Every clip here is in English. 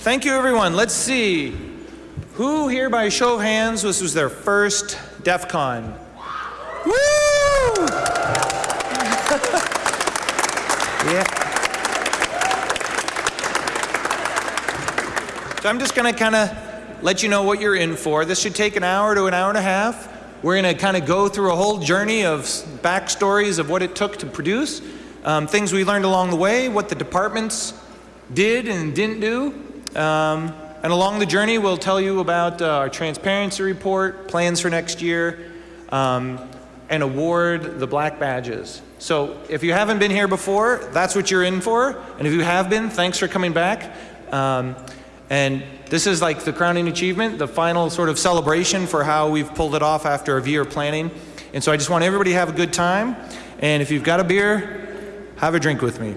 Thank you, everyone. Let's see. Who here, by show of hands, this was their first DEF CON? Woo! yeah. So I'm just going to kind of let you know what you're in for. This should take an hour to an hour and a half. We're going to kind of go through a whole journey of backstories of what it took to produce, um, things we learned along the way, what the departments did and didn't do. Um, and along the journey, we'll tell you about uh, our transparency report, plans for next year, um, and award the black badges. So if you haven't been here before, that's what you're in for. And if you have been, thanks for coming back. Um, and this is like the crowning achievement, the final sort of celebration for how we've pulled it off after a year of planning. And so I just want everybody to have a good time. And if you've got a beer, have a drink with me.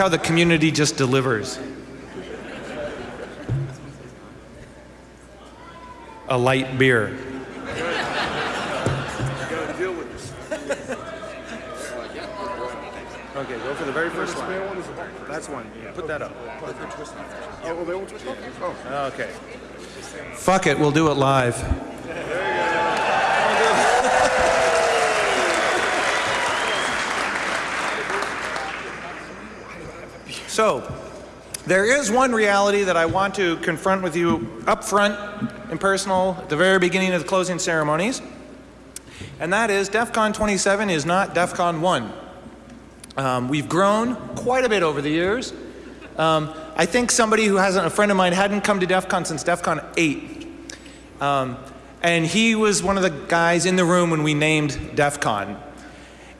How the community just delivers. A light beer. Gotta deal with this. Okay, go for the very first one. That's one. Put that up. Oh, well, they won't twist off? Oh. Okay. Fuck it, we'll do it live. So, there is one reality that I want to confront with you up front and personal at the very beginning of the closing ceremonies. And that is DEF CON 27 is not DEF CON 1. Um, we've grown quite a bit over the years. Um, I think somebody who hasn't, a friend of mine, hadn't come to DEF CON since DEF CON 8. Um, and he was one of the guys in the room when we named DEF CON.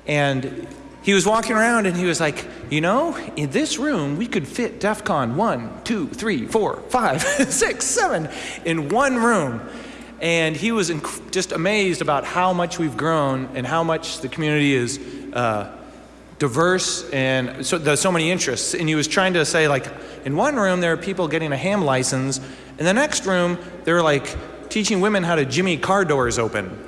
And he was walking around and he was like, you know, in this room we could fit DEF CON 1, 2, 3, 4, 5, 6, 7 in one room. And he was just amazed about how much we've grown and how much the community is uh, diverse and so there's so many interests. And he was trying to say like, in one room there are people getting a ham license. In the next room, they're like teaching women how to jimmy car doors open.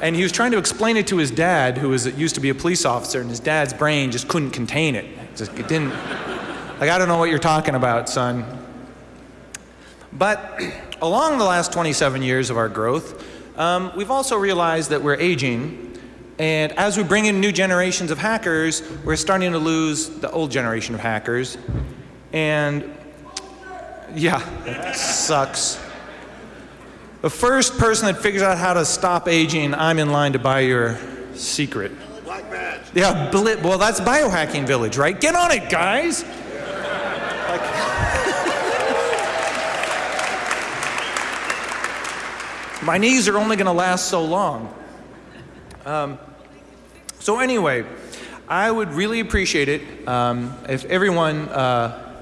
And he was trying to explain it to his dad, who was used to be a police officer, and his dad's brain just couldn't contain it. It, just, it didn't, like, I don't know what you're talking about, son. But along the last 27 years of our growth, um, we've also realized that we're aging, and as we bring in new generations of hackers, we're starting to lose the old generation of hackers. And yeah, it sucks. The first person that figures out how to stop aging, I'm in line to buy your secret. Black badge. Yeah, well, that's biohacking village, right? Get on it, guys. Like- my knees are only going to last so long. Um, so anyway, I would really appreciate it um, if everyone uh,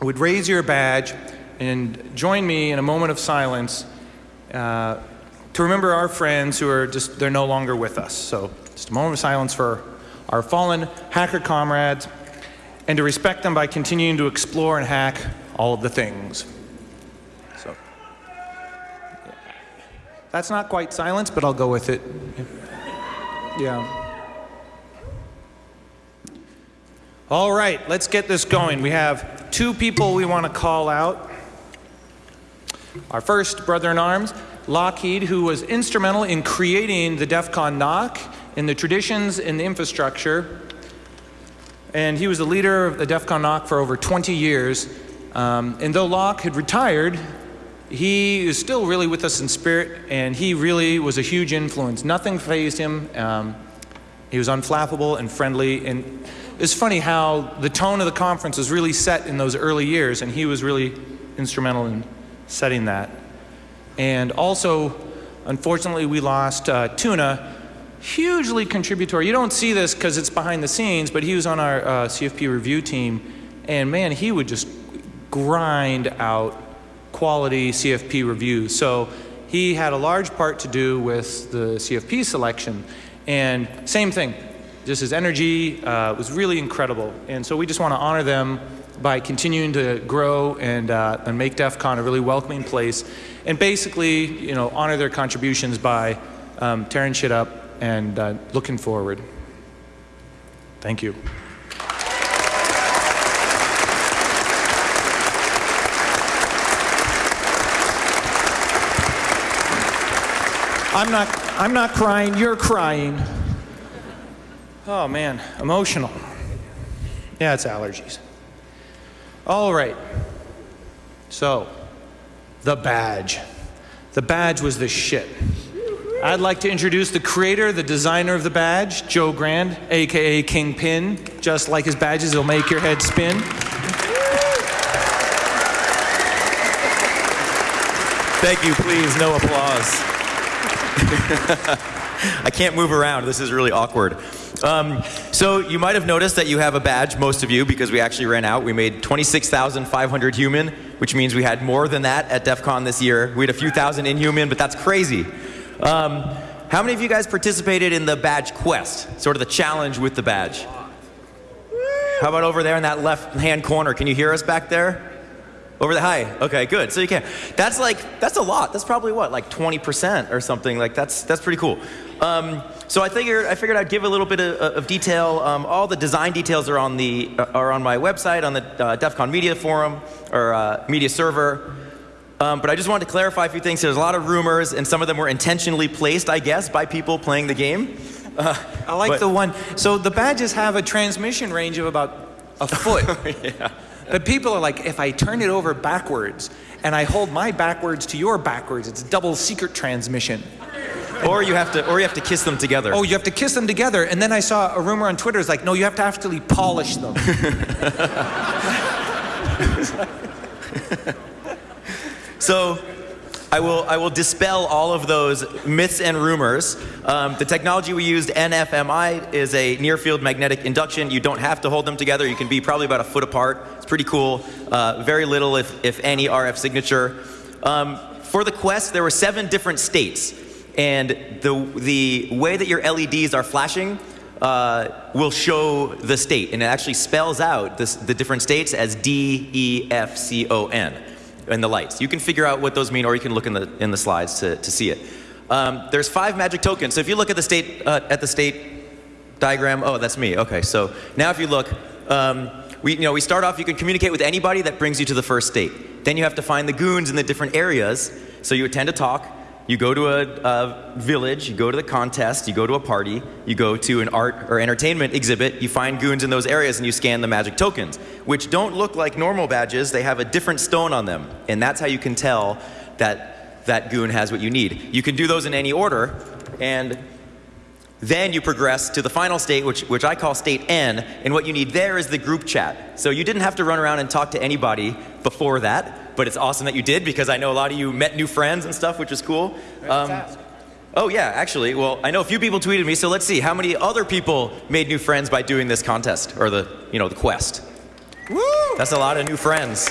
would raise your badge and join me in a moment of silence uh, to remember our friends who are just, they're no longer with us. So just a moment of silence for our fallen hacker comrades and to respect them by continuing to explore and hack all of the things. So that's not quite silence, but I'll go with it. Yeah. All right, let's get this going. We have two people we want to call out. Our first brother in arms, Lockheed, who was instrumental in creating the DEF CON NOC in the traditions and the infrastructure. And he was the leader of the DEF CON NOC for over 20 years. Um, and though Lockheed retired, he is still really with us in spirit, and he really was a huge influence. Nothing phased him. Um, he was unflappable and friendly. And it's funny how the tone of the conference was really set in those early years, and he was really instrumental in setting that. And also, unfortunately, we lost uh, Tuna, hugely contributory. You don't see this because it's behind the scenes, but he was on our uh, CFP review team, and man, he would just grind out quality CFP reviews. So he had a large part to do with the CFP selection. And same thing, just his energy uh, was really incredible. And so we just want to honor them by continuing to grow and, uh, and make DEF CON a really welcoming place. And basically, you know, honor their contributions by um, tearing shit up and uh, looking forward. Thank you. I'm not, I'm not crying, you're crying. Oh man, emotional. Yeah, it's allergies. All right. So, the badge. The badge was the shit. I'd like to introduce the creator, the designer of the badge, Joe Grand, aka Kingpin. Just like his badges, it'll make your head spin. Thank you, please, no applause. I can't move around. This is really awkward. Um, so you might have noticed that you have a badge, most of you, because we actually ran out. We made 26,500 human, which means we had more than that at DEF CON this year. We had a few thousand inhuman, but that's crazy. Um, how many of you guys participated in the badge quest? Sort of the challenge with the badge. How about over there in that left-hand corner? Can you hear us back there? Over the high. Okay, good. So you can. That's like that's a lot. That's probably what like 20% or something. Like that's that's pretty cool. Um, so I figured I figured I'd give a little bit of, of detail. Um, all the design details are on the uh, are on my website on the uh, DEF CON Media Forum or uh, Media Server. Um, but I just wanted to clarify a few things. There's a lot of rumors, and some of them were intentionally placed, I guess, by people playing the game. Uh, I like but- the one. So the badges have a transmission range of about a foot. yeah. But people are like, if I turn it over backwards and I hold my backwards to your backwards, it's double secret transmission. Or you have to, or you have to kiss them together. Oh, you have to kiss them together. And then I saw a rumor on Twitter. It's like, no, you have to actually polish them. So I will, I will dispel all of those myths and rumors. Um, the technology we used, NFMI, is a near field magnetic induction. You don't have to hold them together. You can be probably about a foot apart. It's pretty cool. Uh, very little, if, if any, RF signature. Um, for the Quest, there were seven different states. And the, the way that your LEDs are flashing uh, will show the state. And it actually spells out this, the different states as D, E, F, C, O, N and the lights. You can figure out what those mean, or you can look in the, in the slides to, to see it. Um, there's five magic tokens. So if you look at the state, uh, at the state diagram, oh, that's me. Okay, so now if you look, um, we, you know, we start off, you can communicate with anybody that brings you to the first state. Then you have to find the goons in the different areas. So you attend a talk, you go to a, a village, you go to the contest, you go to a party, you go to an art or entertainment exhibit, you find goons in those areas and you scan the magic tokens, which don't look like normal badges, they have a different stone on them. And that's how you can tell that that goon has what you need. You can do those in any order, and then you progress to the final state, which, which I call state N, and what you need there is the group chat. So you didn't have to run around and talk to anybody before that, but it's awesome that you did because I know a lot of you met new friends and stuff, which is cool. Um, oh yeah, actually, well, I know a few people tweeted me, so let's see how many other people made new friends by doing this contest or the, you know, the quest. Woo! That's a lot of new friends.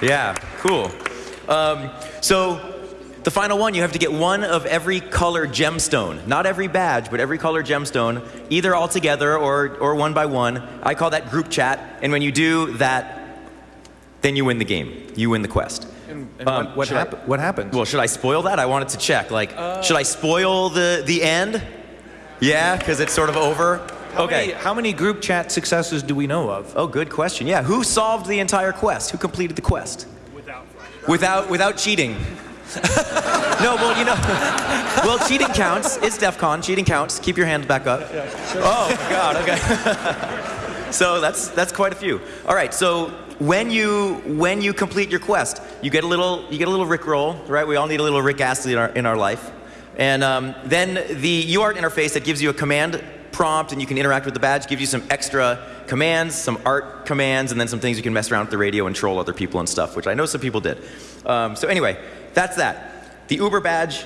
Yeah, cool. Um, so the final one, you have to get one of every color gemstone. Not every badge, but every color gemstone, either all together or, or one by one. I call that group chat. And when you do that, then you win the game. You win the quest. And, and Um, what, what, should I- what happened? Well, should I spoil that? I wanted to check. Like, should I spoil the, the end? Yeah, because it's sort of over. how, okay. many, how many group chat successes do we know of? Oh, good question. Yeah, who solved the entire quest? Who completed the quest? Without without without cheating. No, well, you know, well, cheating counts. It's DEF CON. Cheating counts. Keep your hands back up. Oh, God, okay. so that's, that's quite a few. All right, so when you, when you complete your quest, you get a little, you get a little Rick roll, right? We all need a little Rick Astley in our, in our life. And um, then the UART interface that gives you a command prompt and you can interact with the badge gives you some extra commands, some art commands, and then some things you can mess around with the radio and troll other people and stuff, which I know some people did. Um, so anyway, that's that. The Uber badge,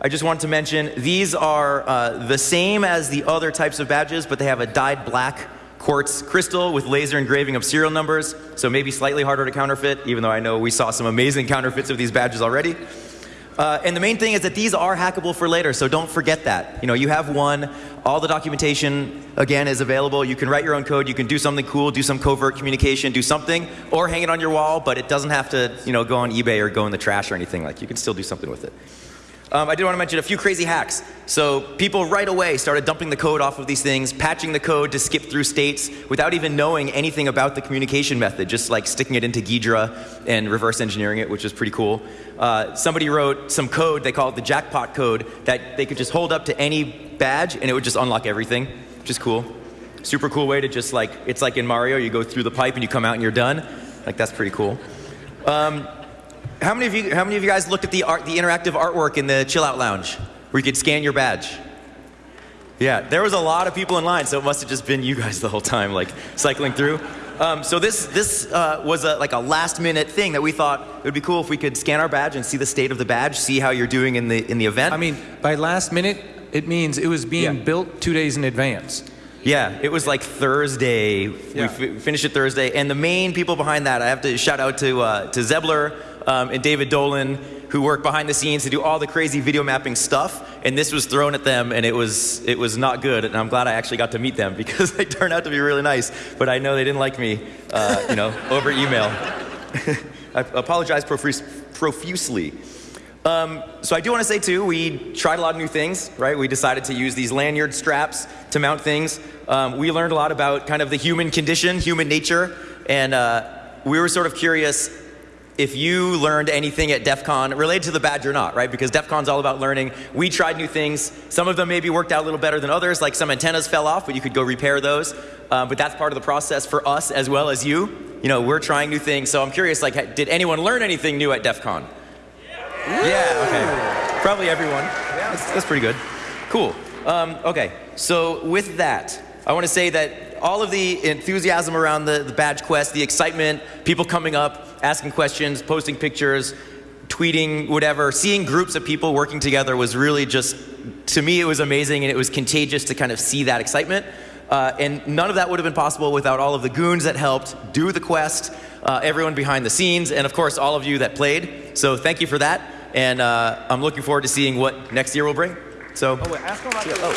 I just wanted to mention, these are uh, the same as the other types of badges, but they have a dyed black quartz crystal with laser engraving of serial numbers, so maybe slightly harder to counterfeit, even though I know we saw some amazing counterfeits of these badges already. Uh, and the main thing is that these are hackable for later, so don't forget that. You know, you have one, all the documentation, again, is available. You can write your own code, you can do something cool, do some covert communication, do something, or hang it on your wall, but it doesn't have to, you know, go on eBay or go in the trash or anything. Like, you can still do something with it. Um, I did want to mention a few crazy hacks. So people right away started dumping the code off of these things, patching the code to skip through states without even knowing anything about the communication method, just like sticking it into Ghidra and reverse engineering it, which is pretty cool. Uh, somebody wrote some code, they call it the jackpot code, that they could just hold up to any badge and it would just unlock everything, which is cool. Super cool way to just like, it's like in Mario, you go through the pipe and you come out and you're done. Like that's pretty cool. Um, how many of you, how many of you guys looked at the art, the interactive artwork in the chill out lounge where you could scan your badge? Yeah, there was a lot of people in line, so it must have just been you guys the whole time, like cycling through. Um, so this, this uh, was a, like a last minute thing that we thought it would be cool if we could scan our badge and see the state of the badge, see how you're doing in the, in the event. I mean, by last minute, it means it was being Yeah. built two days in advance. Yeah, it was like Thursday. Yeah. We f- finished it Thursday, and the main people behind that, I have to shout out to uh, to Zebler um, and David Dolan, who work behind the scenes to do all the crazy video mapping stuff. And this was thrown at them, and it was it was not good. And I'm glad I actually got to meet them because they turned out to be really nice. But I know they didn't like me, uh, you know, over email. I apologize profuse- profusely. Um, so I do want to say too, we tried a lot of new things, right? We decided to use these lanyard straps to mount things. Um, we learned a lot about kind of the human condition, human nature, and uh, we were sort of curious if you learned anything at DEF CON related to the badge or not, right? Because DEF CON's all about learning. We tried new things. Some of them maybe worked out a little better than others, like some antennas fell off, but you could go repair those. Um, but that's part of the process for us as well as you. You know, we're trying new things. So I'm curious, like, did anyone learn anything new at DEF CON? Yeah, okay. Probably everyone. That's, that's pretty good. Cool. Um, okay, so with that, I want to say that all of the enthusiasm around the, the badge quest, the excitement, people coming up, asking questions, posting pictures, tweeting, whatever, seeing groups of people working together was really just, to me, it was amazing and it was contagious to kind of see that excitement. Uh, and none of that would have been possible without all of the goons that helped do the quest, uh, everyone behind the scenes, and of course, all of you that played. So thank you for that. And uh, I'm looking forward to seeing what next year will bring. So, Oh, wait, ask them about Yeah, oh.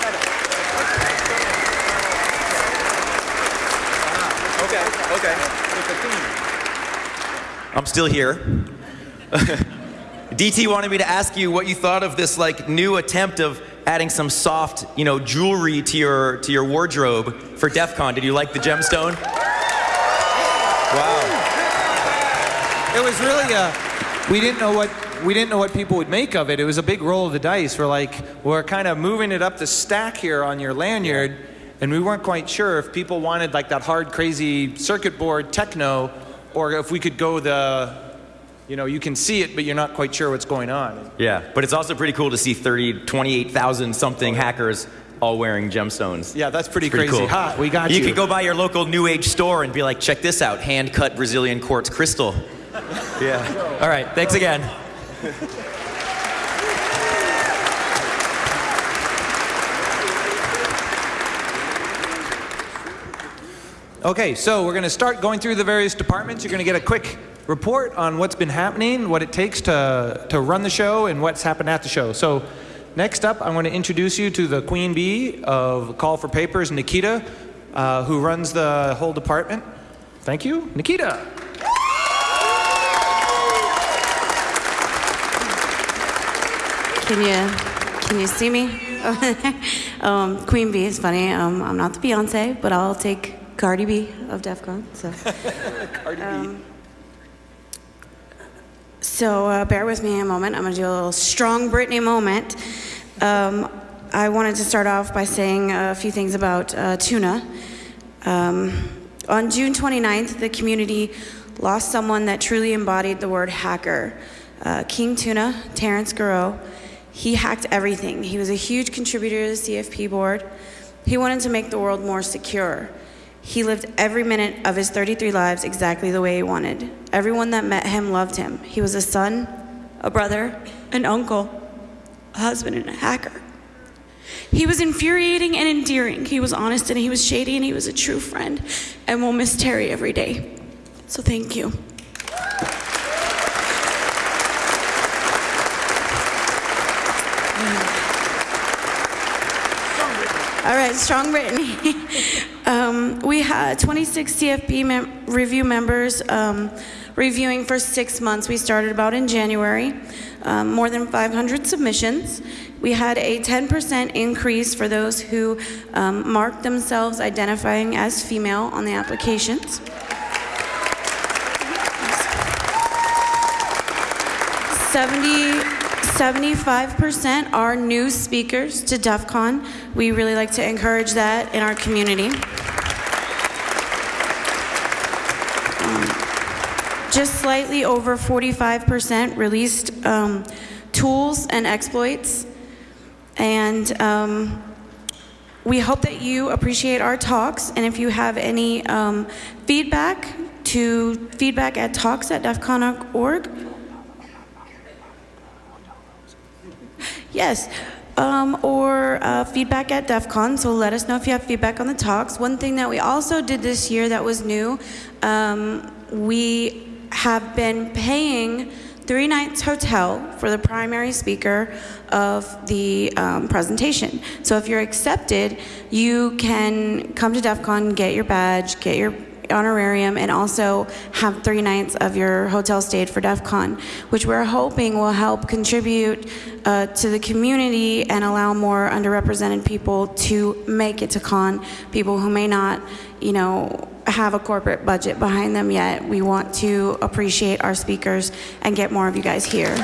okay, okay. I'm still here. DT wanted me to ask you what you thought of this like new attempt of adding some soft, you know, jewelry to your to your wardrobe for DEF CON. Did you like the gemstone? Wow. It was really a. We didn't know what we didn't know what people would make of it. It was a big roll of the dice. We're like, we're kind of moving it up the stack here on your lanyard, and we weren't quite sure if people wanted like that hard, crazy circuit board techno, or if we could go the, you know, you can see it, but you're not quite sure what's going on. Yeah, but it's also pretty cool to see 30, 28,000 something hackers all wearing gemstones. Yeah, that's pretty, Pretty crazy. cool. Ha, we got you. You could go by your local New Age store and be like, check this out, hand cut Brazilian quartz crystal. yeah. All right, thanks again. Okay, so we're going to start going through the various departments. You're going to get a quick report on what's been happening, what it takes to, to run the show, and what's happened at the show. So, next up, I want to introduce you to the Queen Bee of Call for Papers, Nikita, uh, who runs the whole department. Thank you, Nikita. Can you can you see me? um, Queen Bee is funny. Um, I'm not the Beyonce, but I'll take Cardi B of DEF CON. So. Um, So uh, bear with me a moment. I'm going to do a little strong Brittany moment. Um, I wanted to start off by saying a few things about uh, tuna. Um, on June 29th, the community lost someone that truly embodied the word hacker. Uh, King Tuna, Terrence Garreau, he hacked everything. He was a huge contributor to the CFP board. He wanted to make the world more secure. He lived every minute of his 33 lives exactly the way he wanted. Everyone that met him loved him. He was a son, a brother, an uncle, a husband, and a hacker. He was infuriating and endearing. He was honest and he was shady and he was a true friend. And we'll miss Terry every day. So thank you. All right, strong Brittany. um, we had 26 CFP mem- review members um, reviewing for six months. We started about in January. Um, more than 500 submissions. We had a 10% increase for those who um, marked themselves identifying as female on the applications. 70, 75% are new speakers to DEF CON. We really like to encourage that in our community. Um, just slightly over 45% released um, tools and exploits. And um, we hope that you appreciate our talks. And if you have any um, feedback, to feedback at talks at defcon.org. Yes, um, or uh, feedback at DEF CON, so let us know if you have feedback on the talks. One thing that we also did this year that was new, um, we have been paying Three Nights Hotel for the primary speaker of the um, presentation. So if you're accepted, you can come to DEF CON, get your badge, get your honorarium and also have three nights of your hotel stayed for DEF CON, which we're hoping will help contribute uh, to the community and allow more underrepresented people to make it to con, people who may not, you know, have a corporate budget behind them yet. We want to appreciate our speakers and get more of you guys here.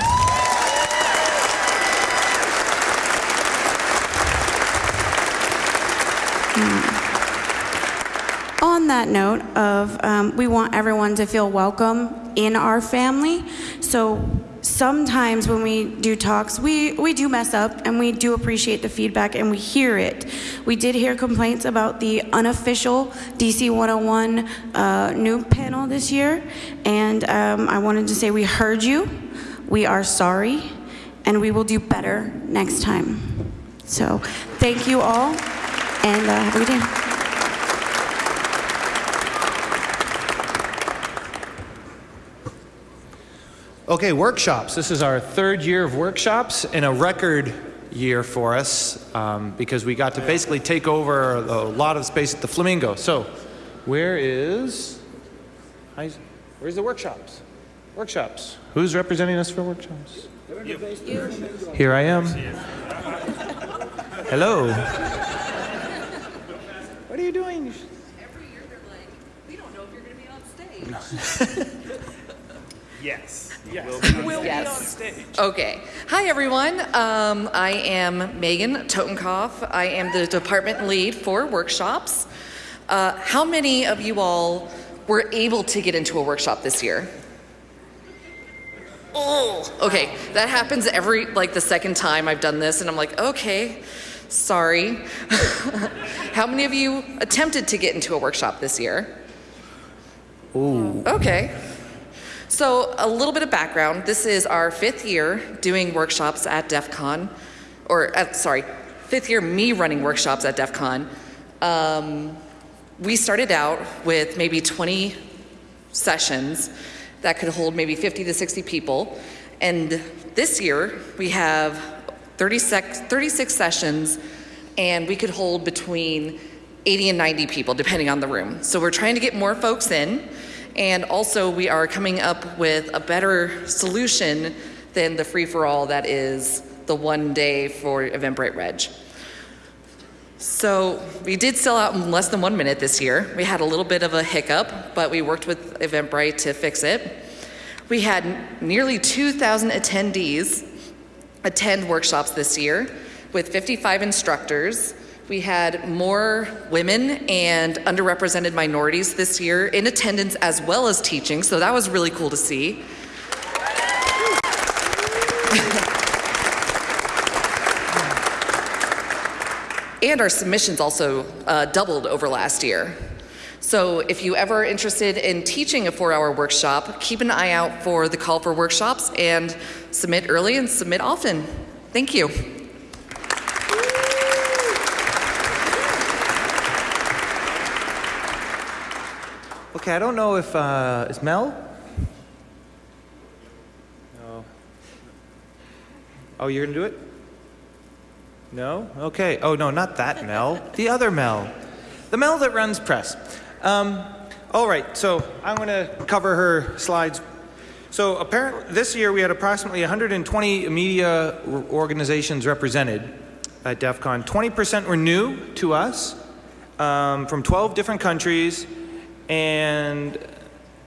That note of um, we want everyone to feel welcome in our family. So sometimes when we do talks we, we do mess up and we do appreciate the feedback and we hear it. We did hear complaints about the unofficial dc 101 uh, new panel this year. And um, i wanted to say we heard you. We are sorry. And we will do better next time. So thank you all and uh, have a good day Okay, workshops. This is our third year of workshops and a record year for us um, because we got to basically take over a lot of space at the Flamingo. So, where is, where's the workshops? Workshops. Who's representing us for workshops? You. Here I am. Hello. What are you doing? Every year they're like, we don't know if you're going to be on stage. Yes. Yes. Will yes. be on stage. Okay. Hi, everyone. Um, I am Megan Totenkopf. I am the department lead for workshops. Uh, how many of you all were able to get into a workshop this year? Oh, okay. That happens every, like, the second time I've done this, and I'm like, okay, sorry. how many of you attempted to get into a workshop this year? Ooh. Okay. So, a little bit of background. This is our fifth year doing workshops at DEF CON, or uh, sorry, fifth year me running workshops at DEF CON. Um, we started out with maybe 20 sessions that could hold maybe 50 to 60 people. And this year we have 36, 36 sessions and we could hold between 80 and 90 people depending on the room. So we're trying to get more folks in. And also, we are coming up with a better solution than the free for all that is the one day for Eventbrite Reg. So, we did sell out in less than one minute this year. We had a little bit of a hiccup, but we worked with Eventbrite to fix it. We had nearly 2,000 attendees attend workshops this year with 55 instructors. We had more women and underrepresented minorities this year in attendance as well as teaching, so that was really cool to see. and our submissions also uh, doubled over last year. So if you ever are interested in teaching a four-hour workshop, keep an eye out for the call for workshops and submit early and submit often. Thank you. Okay, I don't know if, uh, is Mel? No. Oh, you're gonna do it? No? Okay. Oh, no, not that Mel. The other Mel. The Mel that runs press. Um, all right, so I'm gonna cover her slides. So apparently, this year we had approximately 120 media organizations represented at DEF CON. 20% were new to us um, from 12 different countries, and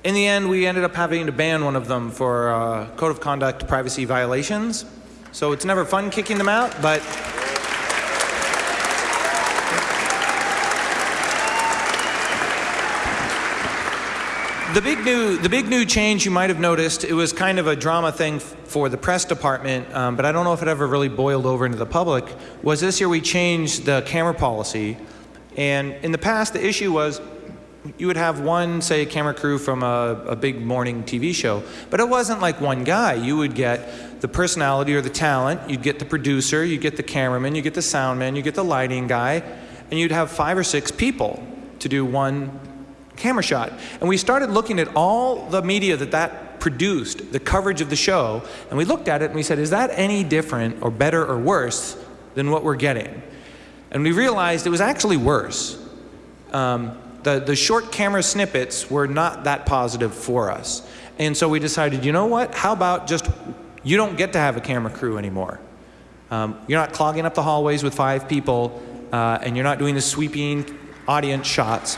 in the end, we ended up having to ban one of them for uh, code of conduct privacy violations. So it's never fun kicking them out, but The big new, the big new change you might have noticed, it was kind of a drama thing for the press department, um, but I don't know if it ever really boiled over into the public. Was this year we changed the camera policy, and in the past the issue was you would have one, say, camera crew from a, a big morning TV show, but it wasn't like one guy. You would get the personality or the talent, you'd get the producer, you'd get the cameraman, you get the soundman, you get the lighting guy, and you'd have five or six people to do one camera shot. And we started looking at all the media that that produced, the coverage of the show, and we looked at it and we said, is that any different or better or worse than what we're getting? And we realized it was actually worse. Um, the, the short camera snippets were not that positive for us. And so we decided, you know what? How about just you don't get to have a camera crew anymore. Um, you're not clogging up the hallways with five people, uh, and you're not doing the sweeping audience shots.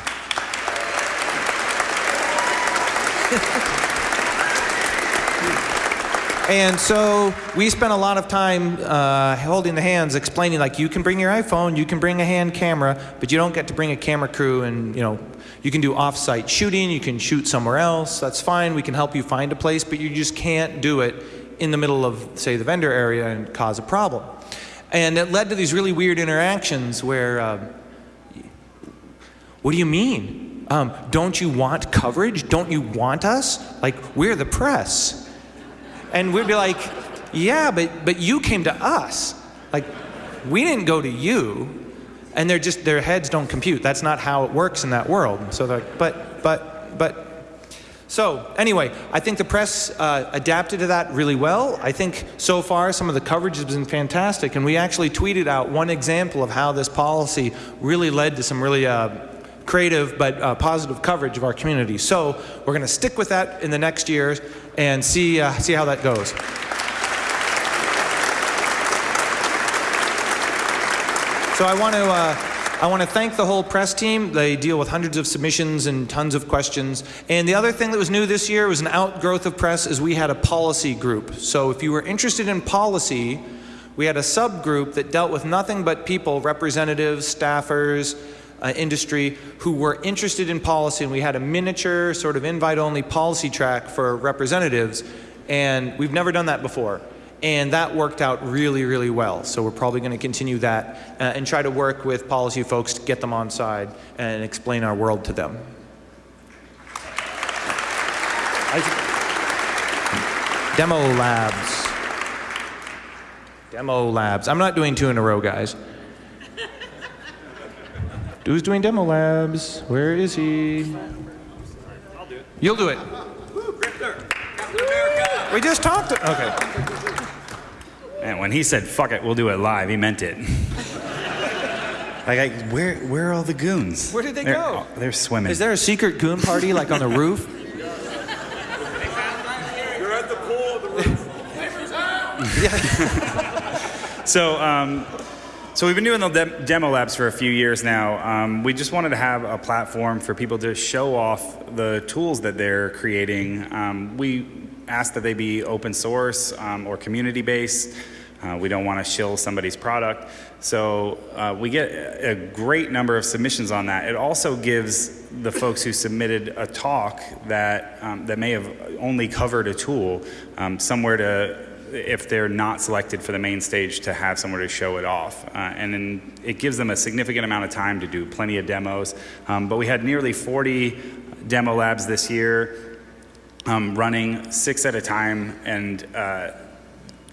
And so we spent a lot of time uh, holding the hands, explaining like you can bring your iPhone, you can bring a hand camera, but you don't get to bring a camera crew, and you know you can do off-site shooting, you can shoot somewhere else. That's fine. We can help you find a place, but you just can't do it in the middle of, say, the vendor area and cause a problem. And it led to these really weird interactions where, uh, what do you mean? Um, don't you want coverage? Don't you want us? Like we're the press. And we'd be like, yeah, but, but you came to us. Like, we didn't go to you. And they're just, their heads don't compute. That's not how it works in that world. So they're like, but, but, but. So, anyway, I think the press uh, adapted to that really well. I think so far some of the coverage has been fantastic. And we actually tweeted out one example of how this policy really led to some really uh, creative but uh, positive coverage of our community. So we're going to stick with that in the next years and see, uh, see how that goes. So I want to uh, I want to thank the whole press team. They deal with hundreds of submissions and tons of questions. And the other thing that was new this year was an outgrowth of press is we had a policy group. So if you were interested in policy, we had a subgroup that dealt with nothing but people, representatives, staffers, uh, industry who were interested in policy, and we had a miniature, sort of invite-only policy track for representatives, and we've never done that before. And that worked out really, really well. So we're probably going to continue that uh, and try to work with policy folks to get them on side and explain our world to them. Demo labs. Demo labs. I'm not doing two in a row, guys. Who's doing demo labs? Where is he? I'll do it. You'll do it. We just talked. To, okay. And when he said "fuck it, we'll do it live," he meant it. like, I, where where are all the goons? Where did they They're- go? oh, they're swimming. Is there a secret goon party like on the roof? You're at the pool. the roof? So, um, so we've been doing the dem- demo labs for a few years now. Um, we just wanted to have a platform for people to show off the tools that they're creating. Um, we ask that they be open source um, or community based. Uh, we don't want to shill somebody's product. So uh, we get a great number of submissions on that. It also gives the folks who submitted a talk that, um, that may have only covered a tool um, somewhere to, if they're not selected for the main stage, to have somewhere to show it off. Uh, and then it gives them a significant amount of time to do plenty of demos. Um, but we had nearly 40 demo labs this year um, running six at a time and uh,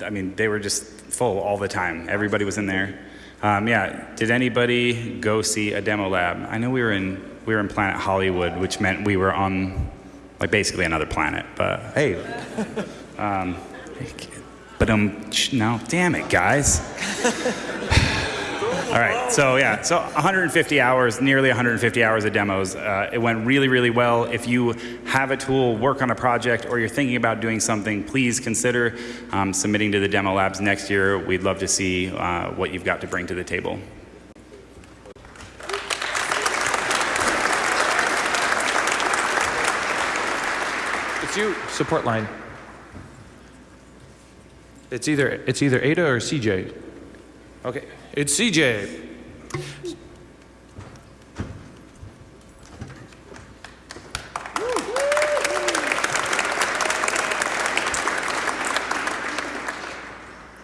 I mean, they were just full all the time. Everybody was in there. Um, yeah. Did anybody go see a demo lab? I know we were in we were in Planet Hollywood, which meant we were on like basically another planet. But hey, um, but um, no, damn it, guys. All right, so yeah, so 150 hours, nearly 150 hours of demos. Uh, it went really, really well. If you have a tool, work on a project, or you're thinking about doing something, please consider um, submitting to the demo labs next year. We'd love to see uh, what you've got to bring to the table. It's you. Support line. It's either it's either Ada or CJ. Okay, it's CJ.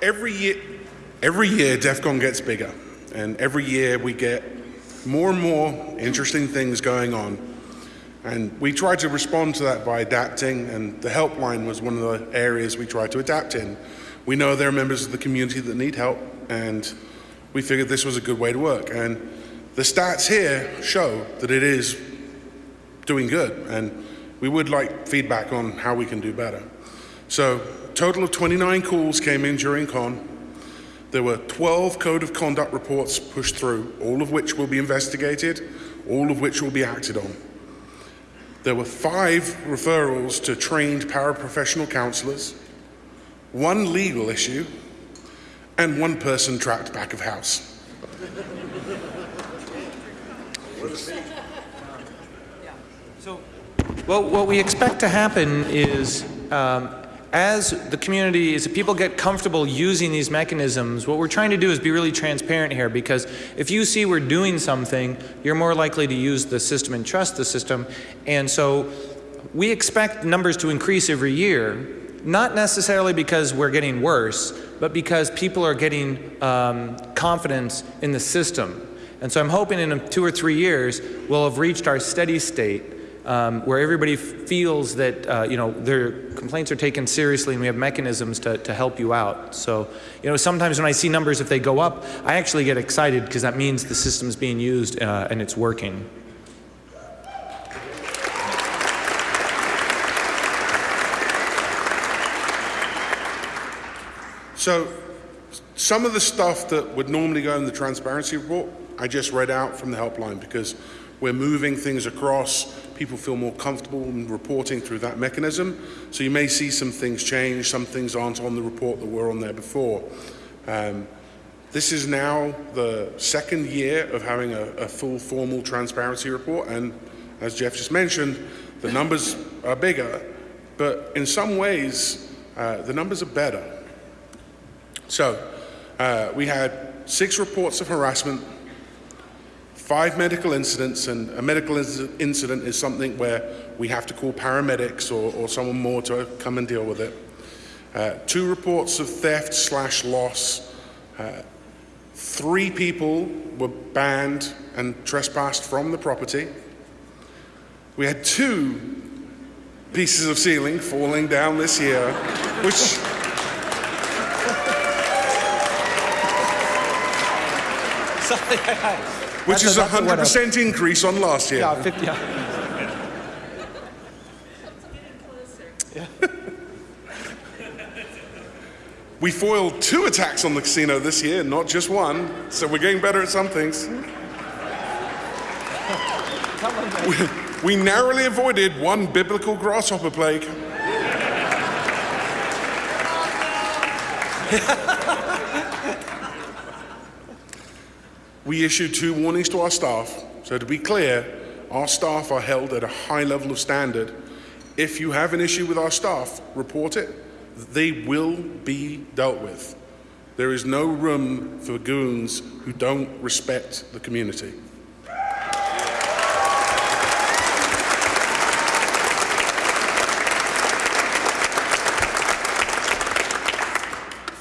every year, every year DEF CON gets bigger, and every year we get more and more interesting things going on. And we try to respond to that by adapting, and the helpline was one of the areas we tried to adapt in. We know there are members of the community that need help, and we figured this was a good way to work. And the stats here show that it is doing good, and we would like feedback on how we can do better. So, total of 29 calls came in during con. There were 12 code of conduct reports pushed through, all of which will be investigated, all of which will be acted on. There were five referrals to trained paraprofessional counselors, one legal issue, and one person trapped back of house. Well, what we expect to happen is um, as the community, as people get comfortable using these mechanisms, what we're trying to do is be really transparent here because if you see we're doing something, you're more likely to use the system and trust the system. And so we expect numbers to increase every year, not necessarily because we're getting worse, but because people are getting um, confidence in the system. And so I'm hoping in two or three years, we'll have reached our steady state um, where everybody feels that uh, you know their complaints are taken seriously and we have mechanisms to, to help you out. So you know sometimes when I see numbers if they go up, I actually get excited because that means the system's being used uh, and it's working. So, some of the stuff that would normally go in the transparency report, I just read out from the helpline because we're moving things across. People feel more comfortable in reporting through that mechanism. So you may see some things change, some things aren't on the report that were on there before. Um, this is now the second year of having a, a full formal transparency report, and as Jeff just mentioned, the numbers are bigger, but in some ways, uh, the numbers are better. So, uh, we had six reports of harassment, five medical incidents, and a medical incident is something where we have to call paramedics or, or someone more to come and deal with it. Uh, two reports of theft slash loss. Uh, three people were banned and trespassed from the property. We had two pieces of ceiling falling down this year, which Which is a 100% increase on last year. Yeah, 50. Yeah. we foiled two attacks on the casino this year, not just one, so we're getting better at some things. we, we narrowly avoided one biblical grasshopper plague. we issued two warnings to our staff. So to be clear, our staff are held at a high level of standard. If you have an issue with our staff, report it. They will be dealt with. There is no room for goons who don't respect the community.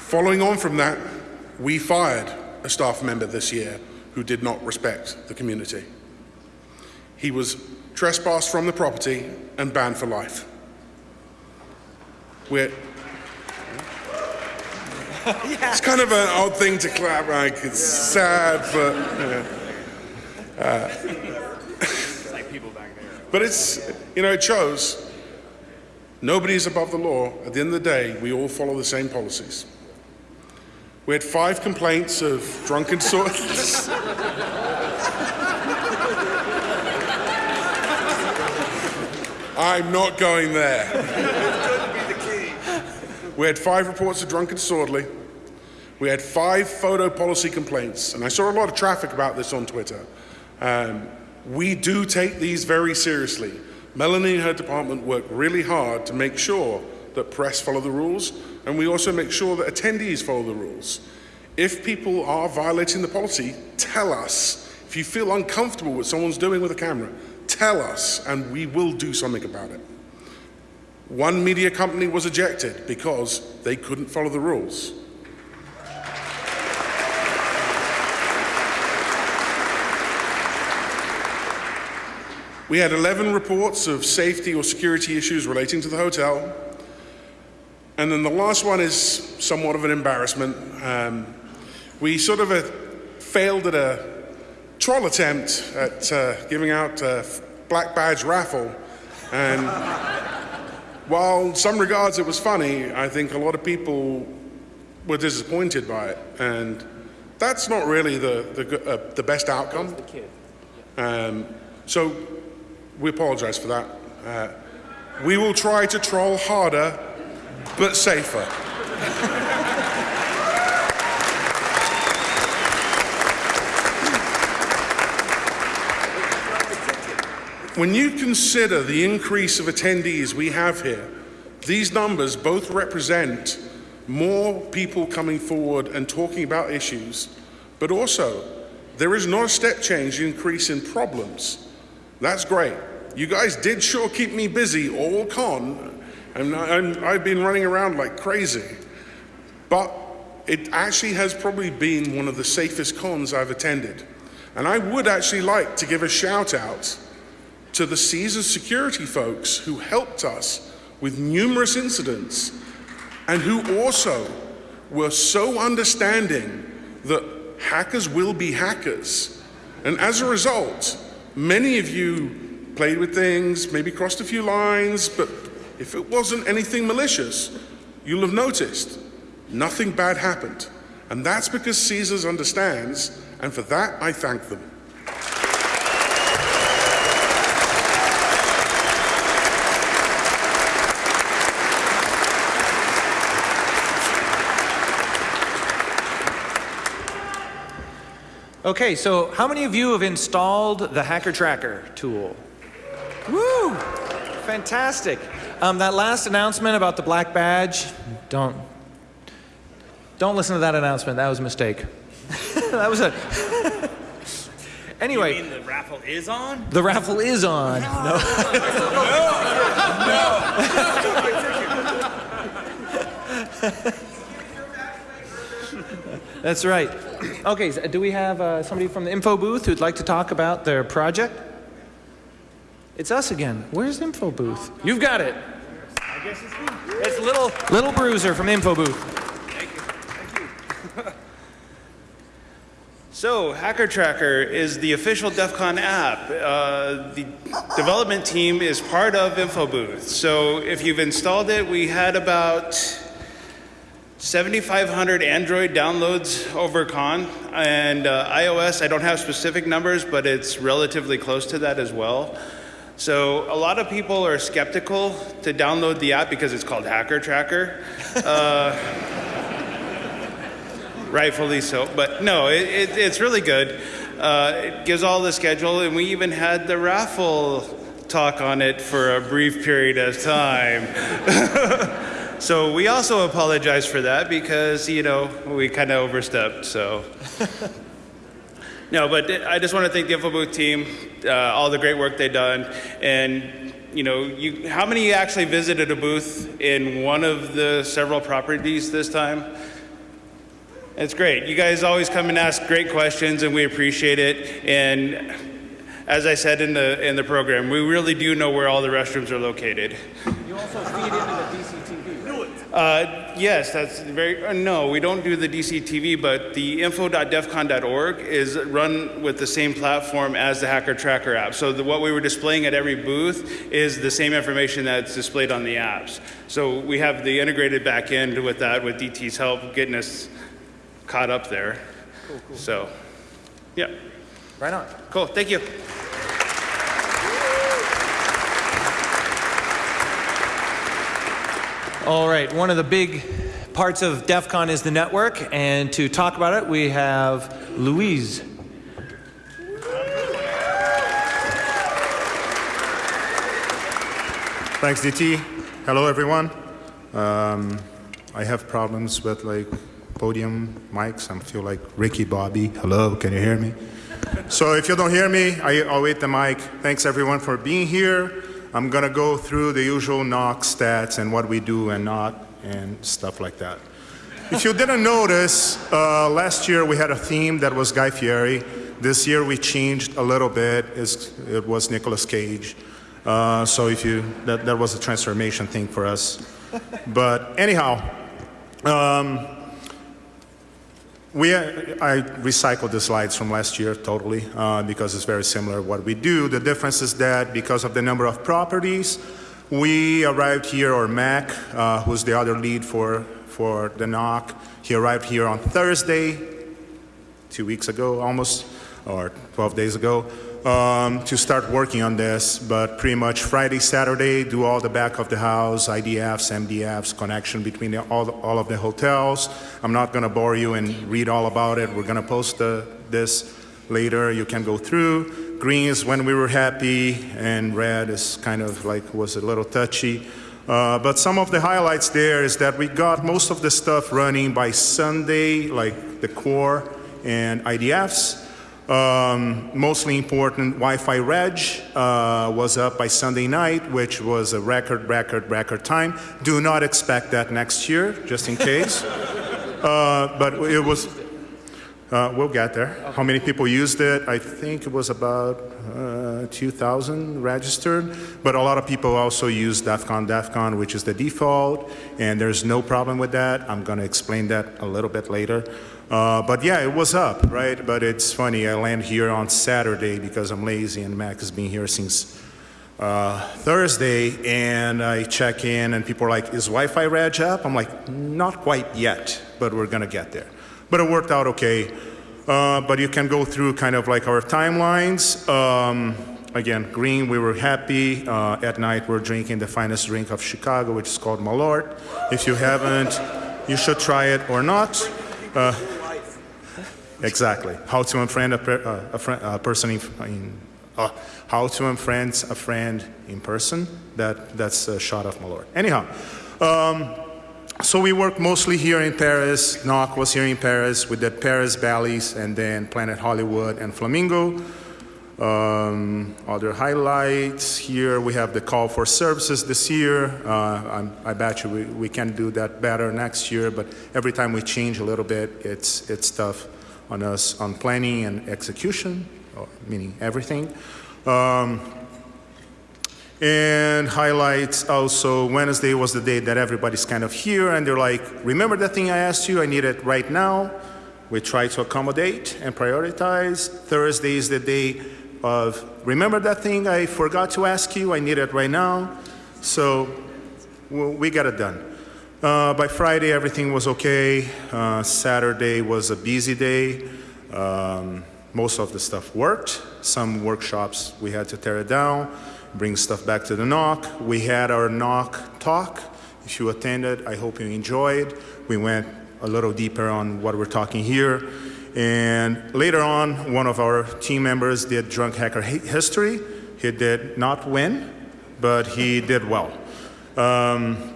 Following on from that, we fired a staff member this year who did not respect the community. He was trespassed from the property and banned for life. We're, It's kind of an odd thing to clap, like it's sad, but yeah. Uh, but it's you know it shows nobody is above the law. At the end of the day, we all follow the same policies. We had five complaints of drunken sorts. I'm not going there. We had five reports of drunken disorderly. We had five photo policy complaints, and I saw a lot of traffic about this on Twitter. Um, we do take these very seriously. Melanie and her department work really hard to make sure that press follow the rules, and we also make sure that attendees follow the rules. If people are violating the policy, tell us. If you feel uncomfortable with someone's doing with a camera, tell us, and we will do something about it. One media company was ejected because they couldn't follow the rules. We had 11 reports of safety or security issues relating to the hotel. And then the last one is somewhat of an embarrassment. Um, we sort of uh, failed at a troll attempt at uh, giving out a black badge raffle. And while in some regards it was funny, I think a lot of people were disappointed by it. And that's not really the, the, uh, the best outcome. Um, so we apologize for that. Uh, we will try to troll harder, but safer. when you consider the increase of attendees we have here, these numbers both represent more people coming forward and talking about issues, but also there is not a step change increase in problems. That's great. You guys did sure keep me busy all con, i have been running around like crazy. But it actually has probably been one of the safest cons I've attended. And I would actually like to give a shout out to the Caesars security folks who helped us with numerous incidents and who also were so understanding that hackers will be hackers. And as a result, many of you played with things, maybe crossed a few lines, but if it wasn't anything malicious, you'll have noticed nothing bad happened. And that's because Caesars understands, and for that I thank them. Okay, so how many of you have installed the Hacker Tracker tool? Woo! Fantastic. Um, that last announcement about the black badge, don't, don't listen to that announcement. That was a mistake. that was a. anyway. You mean the raffle is on? The raffle is on. No. no. no. That's right. Okay, so do we have uh, somebody from the info booth who'd like to talk about their project? It's us again. Where's info booth? You've got it. It's. It's little little bruiser from info booth. Thank you. Thank you. so, Hacker Tracker is the official DEF CON app. Uh, the development team is part of InfoBooth. So, if you've installed it, we had about 7,500 Android downloads over Con, and uh, iOS, I don't have specific numbers, but it's relatively close to that as well. So a lot of people are skeptical to download the app because it's called Hacker Tracker. Uh, rightfully so, but no, it, it, it's really good. Uh, it gives all the schedule, and we even had the raffle talk on it for a brief period of time. so we also apologize for that because, you know, we kind of overstepped, so. no, but I just want to thank the InfoBooth team, uh, all the great work they've done, and you know, you, how many actually visited a booth in one of the several properties this time? It's great. You guys always come and ask great questions, and we appreciate it. And as I said in the in the program, we really do know where all the restrooms are located. You also feed into the DCTV. Uh, yes, that's very. Uh, no, we don't do the DCTV, but the info.defcon.org is run with the same platform as the Hacker Tracker app. So the, what we were displaying at every booth is the same information that's displayed on the apps. So we have the integrated back end with that, with DT's help, getting us caught up there. Cool, cool. So, yeah. Right on. Cool. Thank you. All right, one of the big parts of DEF CON is the network, and to talk about it, we have Louise. Thanks, DT. Hello, everyone. Um, I have problems with like podium mics. I feel like Ricky Bobby. Hello, can you hear me? so if you don't hear me, I, I'll wait the mic. Thanks everyone for being here. I'm gonna go through the usual NOC stats and what we do and not and stuff like that. If you didn't notice, uh, last year we had a theme that was Guy Fieri. This year we changed a little bit. It's, it was Nicolas Cage. Uh, so if you, that, that was a transformation thing for us. but anyhow, um, we, I recycled the slides from last year totally uh, because it's very similar what we do. The difference is that because of the number of properties, we arrived here, or Mac, uh, who's the other lead for, for the NOC, he arrived here on Thursday, two weeks ago almost, or 12 days ago um, to start working on this, but pretty much Friday, Saturday, do all the back of the house, IDFs, MDFs, connection between the, all, all of the hotels. I'm not going to bore you and read all about it. We're going to post the, this later. You can go through. Green is when we were happy, and red is kind of like was a little touchy. Uh, but some of the highlights there is that we got most of the stuff running by Sunday, like the core and IDFs. Um, mostly important, Wi-Fi reg uh, was up by Sunday night, which was a record, record, record time. Do not expect that next year, just in case. uh, but it was, uh, we'll get there. Okay. How many people used it? I think it was about uh, 2,000 registered, but a lot of people also use DEF CON, DEF CON, which is the default, and there's no problem with that. I'm going to explain that a little bit later. Uh, but yeah, it was up, right? But it's funny, I land here on Saturday because I'm lazy and Mac has been here since uh, Thursday and I check in and people are like, is Wi-Fi reg up? I'm like, not quite yet, but we're gonna get there. But it worked out okay. Uh, but you can go through kind of like our timelines. Um, again, green, we were happy. Uh, at night, we're drinking the finest drink of Chicago, which is called Malort. If you haven't, you should try it or not. Uh, Exactly. How to unfriend a, per, uh, a, friend, a person in, in uh, how to unfriend a friend in person. That that's a shot of Malort. Anyhow, um, so we work mostly here in Paris. NOC was here in Paris. with the Paris, Bally's, and then Planet Hollywood and Flamingo. Um, other highlights here, we have the call for services this year. Uh, i bet you we, we can do that better next year, but every time we change a little bit, it's, it's tough on us on planning and execution, meaning everything. Um, and highlights also Wednesday was the day that everybody's kind of here and they're like, remember that thing I asked you? I need it right now. We try to accommodate and prioritize. Thursday is the day of, remember that thing I forgot to ask you? I need it right now. So we got it done. Uh, by Friday, everything was okay. Uh, Saturday was a busy day. Um, most of the stuff worked. Some workshops, we had to tear it down, bring stuff back to the NOC. We had our NOC talk. If you attended, I hope you enjoyed. We went a little deeper on what we're talking here. And later on, one of our team members did Drunk Hacker History. He did not win, but he did well. Um,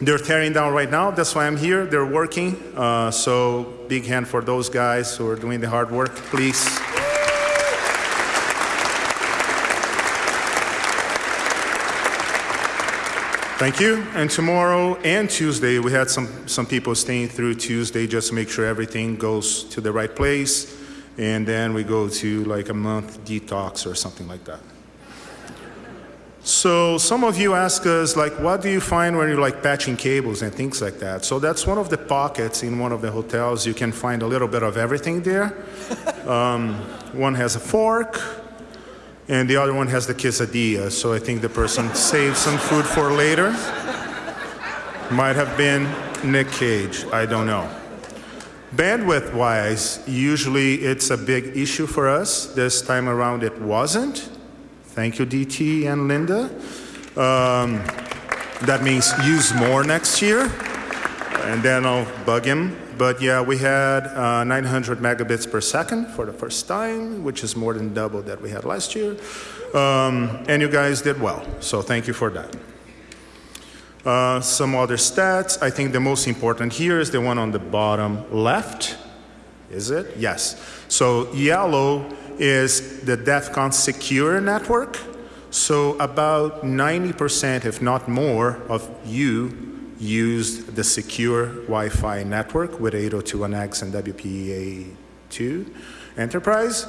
they're tearing down right now. That's why I'm here. They're working. Uh, so big hand for those guys who are doing the hard work, please. Thank you. And tomorrow and Tuesday, we had some, some people staying through Tuesday just to make sure everything goes to the right place. And then we go to like a month detox or something like that. So some of you ask us, like, what do you find when you're like patching cables and things like that? So that's one of the pockets in one of the hotels. You can find a little bit of everything there. um, one has a fork, and the other one has the quesadilla. So I think the person saved some food for later. Might have been Nick Cage. I don't know. Bandwidth wise, usually it's a big issue for us. This time around, it wasn't. Thank you, DT and Linda. Um, that means use more next year, and then I'll bug him. But yeah, we had uh, 900 megabits per second for the first time, which is more than double that we had last year. Um, and you guys did well, so thank you for that. Uh, some other stats. I think the most important here is the one on the bottom left. Is it? Yes. So yellow is the DEF CON secure network. So about 90%, if not more, of you used the secure Wi-Fi network with 802.1x and WPA2 enterprise.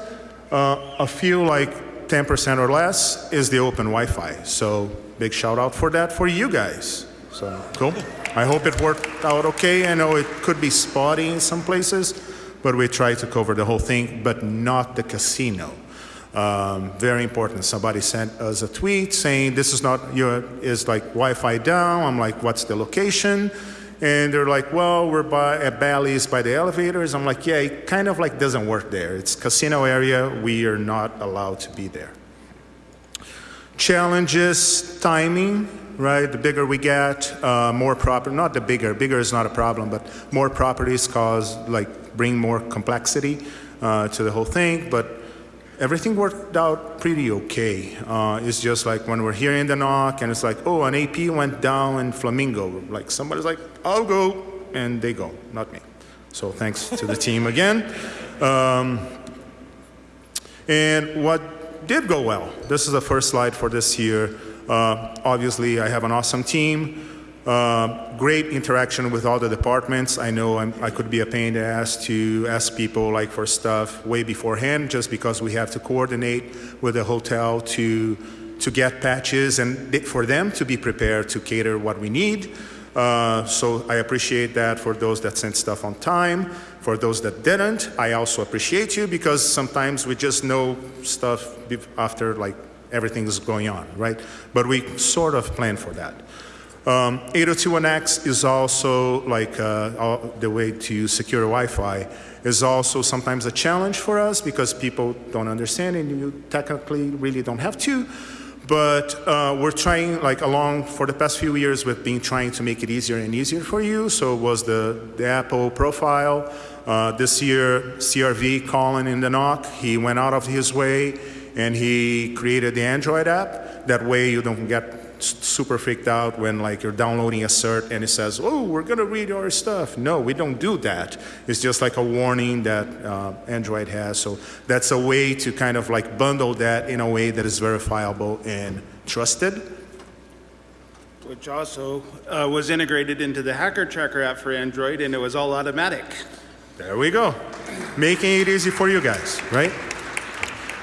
Uh, a few like 10% or less is the open Wi-Fi. So big shout out for that for you guys. So cool. I hope it worked out okay. I know it could be spotty in some places, but we try to cover the whole thing, but not the casino. Um, very important. Somebody sent us a tweet saying this is not your is like Wi-Fi down. I'm like, what's the location? And they're like, well, we're by at Bally's by the elevators. I'm like, yeah, it kind of like doesn't work there. It's casino area. We are not allowed to be there. Challenges, timing, right? The bigger we get, uh, more proper, not the bigger, bigger is not a problem, but more properties cause, like, bring more complexity uh, to the whole thing. But everything worked out pretty okay. Uh, it's just like when we're hearing the NOC and it's like, oh, an AP went down in Flamingo. Like somebody's like, I'll go, and they go, not me. So thanks to the team again. Um, and what did go well? This is the first slide for this year. Uh, obviously, I have an awesome team. Uh, great interaction with all the departments. I know I'm, i could be a pain in the ass to ask people like for stuff way beforehand, just because we have to coordinate with the hotel to to get patches and for them to be prepared to cater what we need. Uh, so I appreciate that for those that sent stuff on time. For those that didn't, I also appreciate you because sometimes we just know stuff after like everything is going on, right? But we sort of plan for that. Um, 802.1x is also like uh, the way to secure Wi-Fi is also sometimes a challenge for us because people don't understand and you technically really don't have to. But uh, we're trying like along for the past few years we've been trying to make it easier and easier for you. So was the, the Apple profile. Uh, this year, CRV Colin in the NOC, he went out of his way and he created the Android app. That way you don't get super freaked out when like you're downloading a cert and it says, oh, we're going to read your stuff. No, we don't do that. It's just like a warning that uh, Android has. So that's a way to kind of like bundle that in a way that is verifiable and trusted. Which also uh, was integrated into the Hacker Tracker app for Android and it was all automatic. There we go. Making it easy for you guys, right?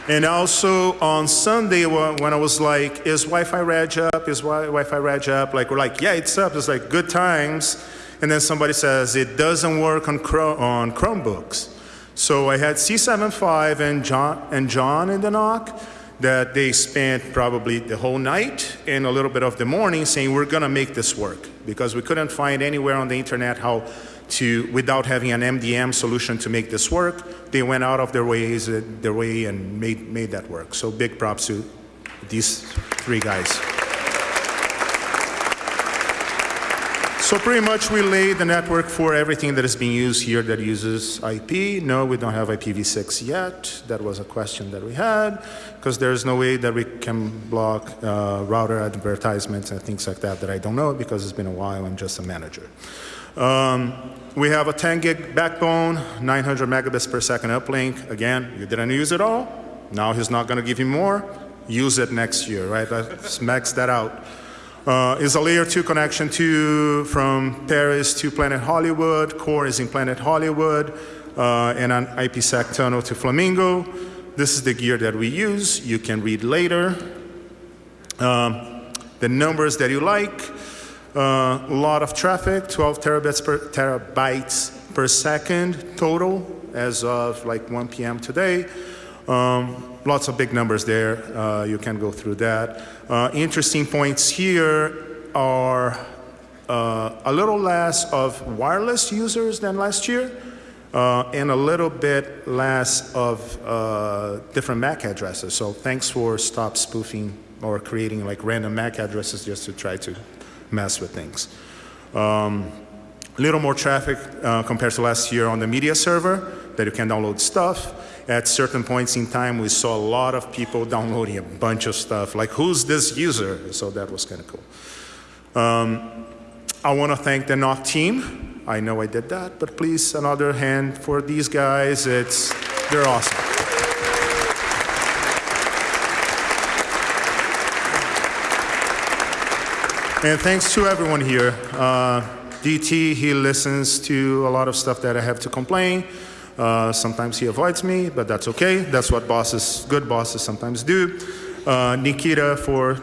And also on Sunday when I was like, is Wi-Fi Reg up? Is Wi-Fi Reg up? Like we're like, yeah, it's up. It's like good times. And then somebody says it doesn't work on, Chrome, on Chromebooks. So I had C75 and John, and John in the NOC that they spent probably the whole night and a little bit of the morning saying we're going to make this work because we couldn't find anywhere on the internet how to, without having an MDM solution to make this work, they went out of their ways, uh, their way and made, made that work. So big props to these three guys. So pretty much we laid the network for everything that is being used here that uses IP. No, we don't have IPv6 yet. That was a question that we had because there's no way that we can block uh, router advertisements and things like that that I don't know because it's been a while. I'm just a manager. Um, we have a 10 gig backbone, 900 megabits per second uplink. Again, you didn't use it all. Now he's not going to give you more. Use it next year, right? Let's max that out. Uh, is a layer 2 connection to from Paris to Planet Hollywood. Core is in Planet Hollywood, uh, and an IPsec tunnel to Flamingo. This is the gear that we use. You can read later. Um, the numbers that you like. Uh, a lot of traffic, 12 terabits per, terabytes per second total as of like 1 p.m. today. Um, lots of big numbers there. Uh, you can go through that. Uh, interesting points here are uh, a little less of wireless users than last year, uh, and a little bit less of uh, different MAC addresses. So thanks for stop spoofing or creating like random MAC addresses just to try to mess with things. Um, little more traffic uh, compared to last year on the media server that you can download stuff. At certain points in time, we saw a lot of people downloading a bunch of stuff, like who's this user? So that was kind of cool. Um, I want to thank the NOC team. I know I did that, but please, another hand for these guys. It's, they're awesome. And thanks to everyone here. Uh, DT, he listens to a lot of stuff that I have to complain. Uh, sometimes he avoids me, but that's okay. That's what bosses, good bosses sometimes do. Uh, Nikita for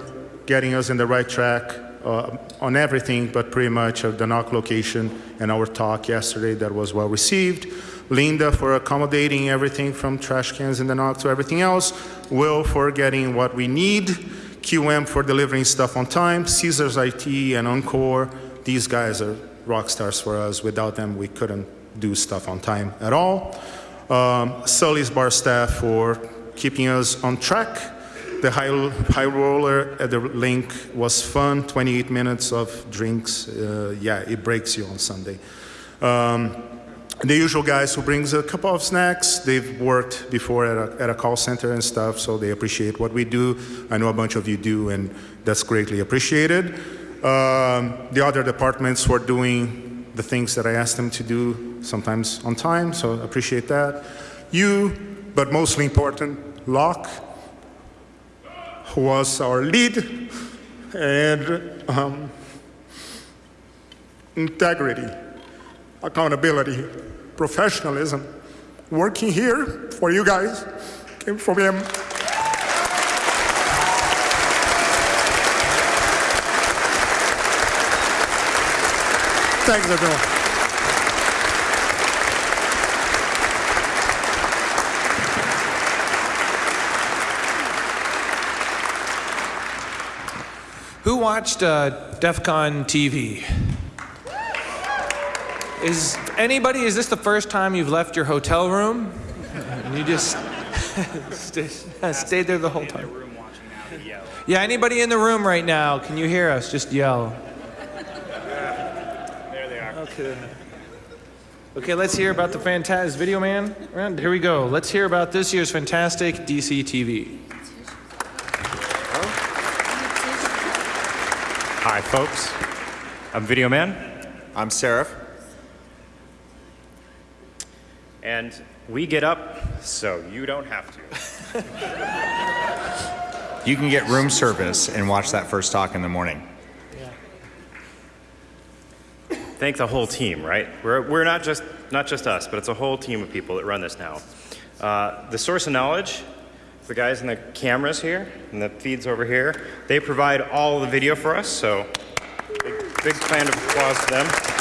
getting us in the right track uh, on everything, but pretty much of the NOC location and our talk yesterday that was well received. Linda for accommodating everything from trash cans in the NOC to everything else. Will for getting what we need. QM for delivering stuff on time. Caesars IT and Encore, these guys are rock stars for us. Without them, we couldn't do stuff on time at all. Um, Sully's bar staff for keeping us on track. The high, high roller at the LINQ was fun. 28 minutes of drinks. Uh, yeah, it breaks you on Sunday. Um, the usual guys who brings a couple of snacks. They've worked before at a, at a call center and stuff, so they appreciate what we do. I know a bunch of you do, and that's greatly appreciated. Um, the other departments were doing the things that I asked them to do, sometimes on time, so appreciate that. You, but mostly important, Locke, who was our lead, and um, integrity, accountability, professionalism, working here for you guys, came from him. Thanks, everyone. Who watched uh, DEF CON TV? Is anybody, is this the first time you've left your hotel room? And you just stay, stayed there the whole time? Yeah, anybody in the room right now, can you hear us? Just yell. There they are. Okay. Okay, let's hear about the fantastic video man. Right, Here we go. Let's hear about this year's fantastic DC TV. Hi, folks. I'm Video Man, I'm Seraph. And we get up so you don't have to. You can get room service and watch that first talk in the morning. Thank the whole team, right? We're, we're not just not just us, but it's a whole team of people that run this now. Uh, the source of knowledge, the guys in the cameras here and the feeds over here, they provide all the video for us. So, big, big round of applause to them.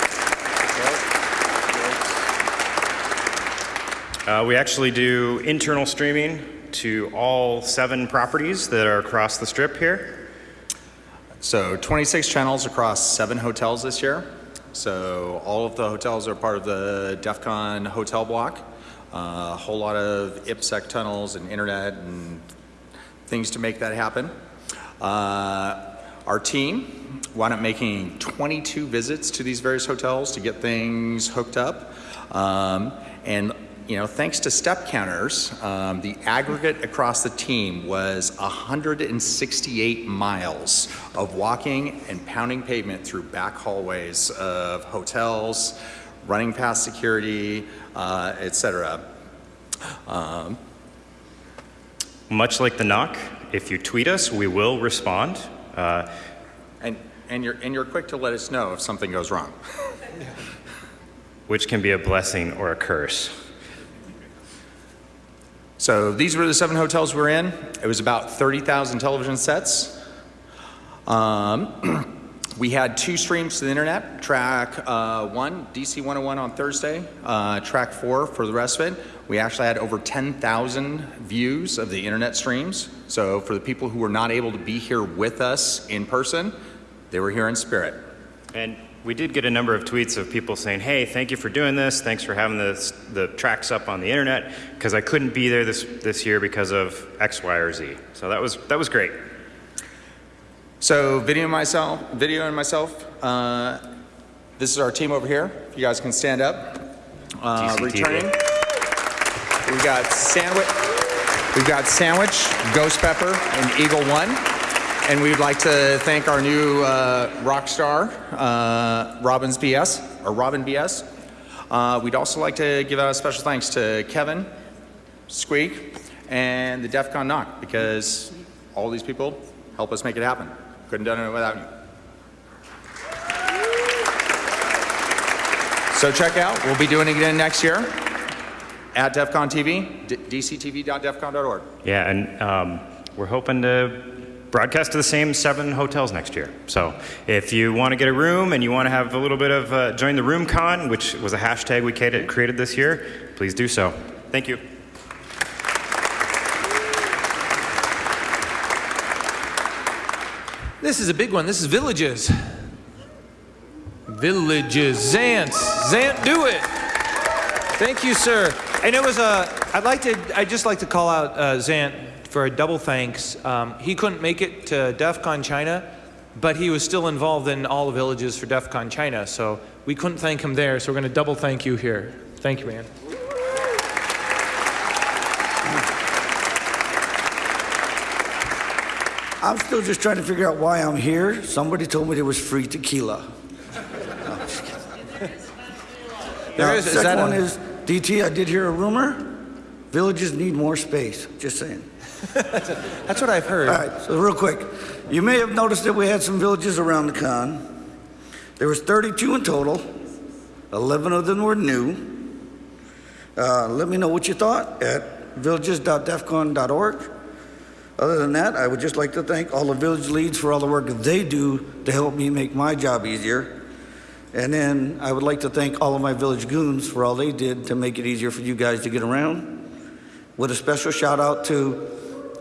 Uh, we actually do internal streaming to all seven properties that are across the strip here. So 26 channels across seven hotels this year. So all of the hotels are part of the DEF CON hotel block. Uh, a whole lot of IPsec tunnels and internet and things to make that happen. Uh, our team wound up making 22 visits to these various hotels to get things hooked up. Um, and you know, thanks to step counters, um, the aggregate across the team was 168 miles of walking and pounding pavement through back hallways of hotels, running past security, uh, et cetera. Um, Much like the NOC, if you tweet us, we will respond. Uh, and, and, you're, and you're quick to let us know if something goes wrong. which can be a blessing or a curse. So these were the seven hotels we were in. It was about 30,000 television sets. Um, we had two streams to the internet. Track uh, one, DC 101 on Thursday. Uh, track four for the rest of it. We actually had over 10,000 views of the internet streams. So for the people who were not able to be here with us in person, they were here in spirit. And we did get a number of tweets of people saying, hey, thank you for doing this. Thanks for having this, the tracks up on the internet because I couldn't be there this, this year because of X, Y, or Z. So that was, that was great. So video myself, video and myself, uh, this is our team over here. If you guys can stand up. Uh, returning. We've got Sandwich, we've got Sandwich, Ghost Pepper, and Eagle One. And we'd like to thank our new uh, rock star, uh, Robbins BS, or Robin BS. Uh, we'd also like to give out a special thanks to Kevin, Squeak, and the DEF CON NOC because all these people help us make it happen. Couldn't have done it without you. So check out, we'll be doing it again next year at DEF CON TV, dctv.defcon.org. Yeah, and um, we're hoping to broadcast to the same seven hotels next year. So if you want to get a room and you want to have a little bit of uh, join the room con, which was a hashtag we created this year, please do so. Thank you. This is a big one. This is villages. Villages. Zant. Zant, do it. Thank you, sir. And it was a, I'd like to, I'd just like to call out uh, Zant for a double thanks. Um, he couldn't make it to DEF CON China, but he was still involved in all the villages for DEF CON China. So we couldn't thank him there, so we're going to double thank you here. Thank you, man. I'm still just trying to figure out why I'm here. Somebody told me there was free tequila. No, now, is, second one a... is DT. I did hear a rumor. Villages need more space. Just saying. That's what I've heard. All right. So real quick, you may have noticed that we had some villages around the con. There was 32 in total. 11 of them were new. Uh, let me know what you thought at villages.defcon.org. Other than that, I would just like to thank all the village leads for all the work they do to help me make my job easier. And then I would like to thank all of my village goons for all they did to make it easier for you guys to get around. With a special shout out to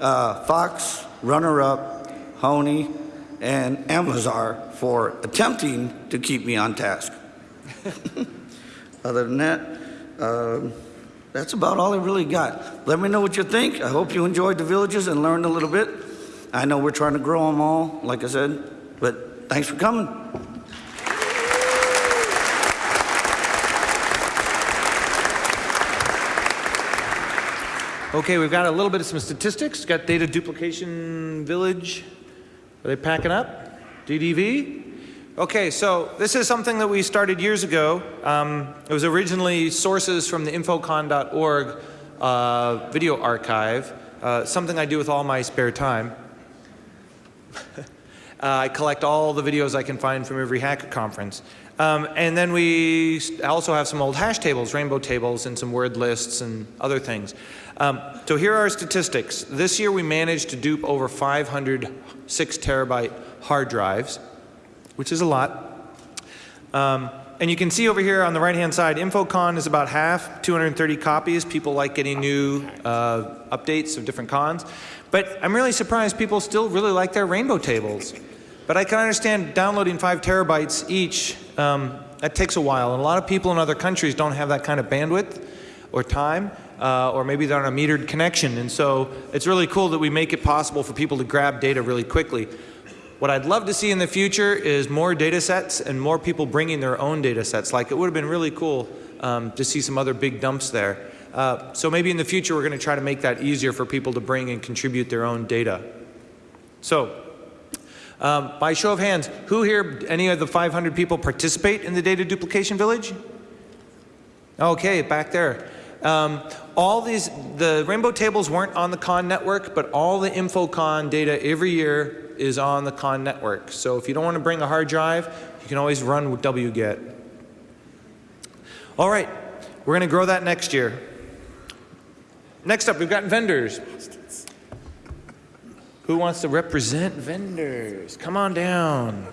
uh, Fox, Runner Up, Honey, and Amazar for attempting to keep me on task. Other than that, um, that's about all I really got. Let me know what you think. I hope you enjoyed the villages and learned a little bit. I know we're trying to grow them all, like I said, but thanks for coming. Okay, we've got a little bit of some statistics. Got data duplication village. Are they packing up? DDV? Okay, so this is something that we started years ago. Um, it was originally sources from the infocon.org uh, video archive, uh, something I do with all my spare time. uh, I collect all the videos I can find from every hacker conference. Um, and then we also have some old hash tables, rainbow tables, and some word lists and other things. Um, so here are our statistics. This year we managed to dupe over 500 six terabyte hard drives which is a lot. Um, and you can see over here on the right hand side, InfoCon is about half, 230 copies. People like getting new uh, updates of different cons. But I'm really surprised people still really like their rainbow tables. But I can understand downloading five terabytes each, um, that takes a while. And a lot of people in other countries don't have that kind of bandwidth or time. Uh, or maybe they're on a metered connection. And so it's really cool that we make it possible for people to grab data really quickly. What I'd love to see in the future is more data sets and more people bringing their own data sets. Like it would have been really cool um, to see some other big dumps there. Uh, so maybe in the future we're going to try to make that easier for people to bring and contribute their own data. So, um, by show of hands, who here, any of the 500 people participate in the data duplication village? Okay, back there. Um, all these, the rainbow tables weren't on the Con network, but all the InfoCon data every year is on the Con network. So if you don't want to bring a hard drive, you can always run with wget. All right, we're going to grow that next year. Next up, we've got vendors. Who wants to represent vendors? Come on down.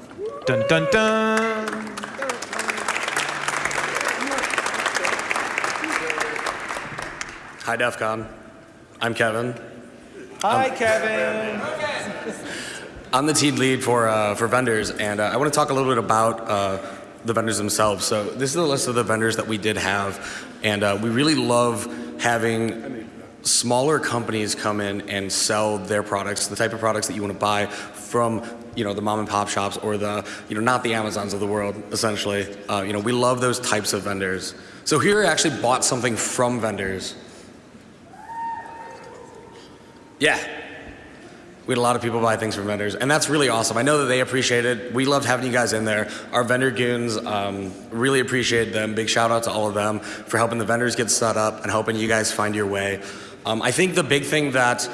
Dun dun dun. Hi, DEF CON. I'm Kevin. Hi, Kevin. I'm the team lead for, uh, for vendors, and uh, I want to talk a little bit about uh, the vendors themselves. So this is the list of the vendors that we did have, and uh, we really love having smaller companies come in and sell their products, the type of products that you want to buy from you know the mom and pop shops or the you know not the Amazons of the world essentially. Uh, you know we love those types of vendors. So here I actually bought something from vendors. Yeah. We had a lot of people buy things from vendors, and that's really awesome. I know that they appreciate it. We loved having you guys in there. Our vendor goons um, really appreciate them. Big shout out to all of them for helping the vendors get set up and helping you guys find your way. Um, I think the big thing that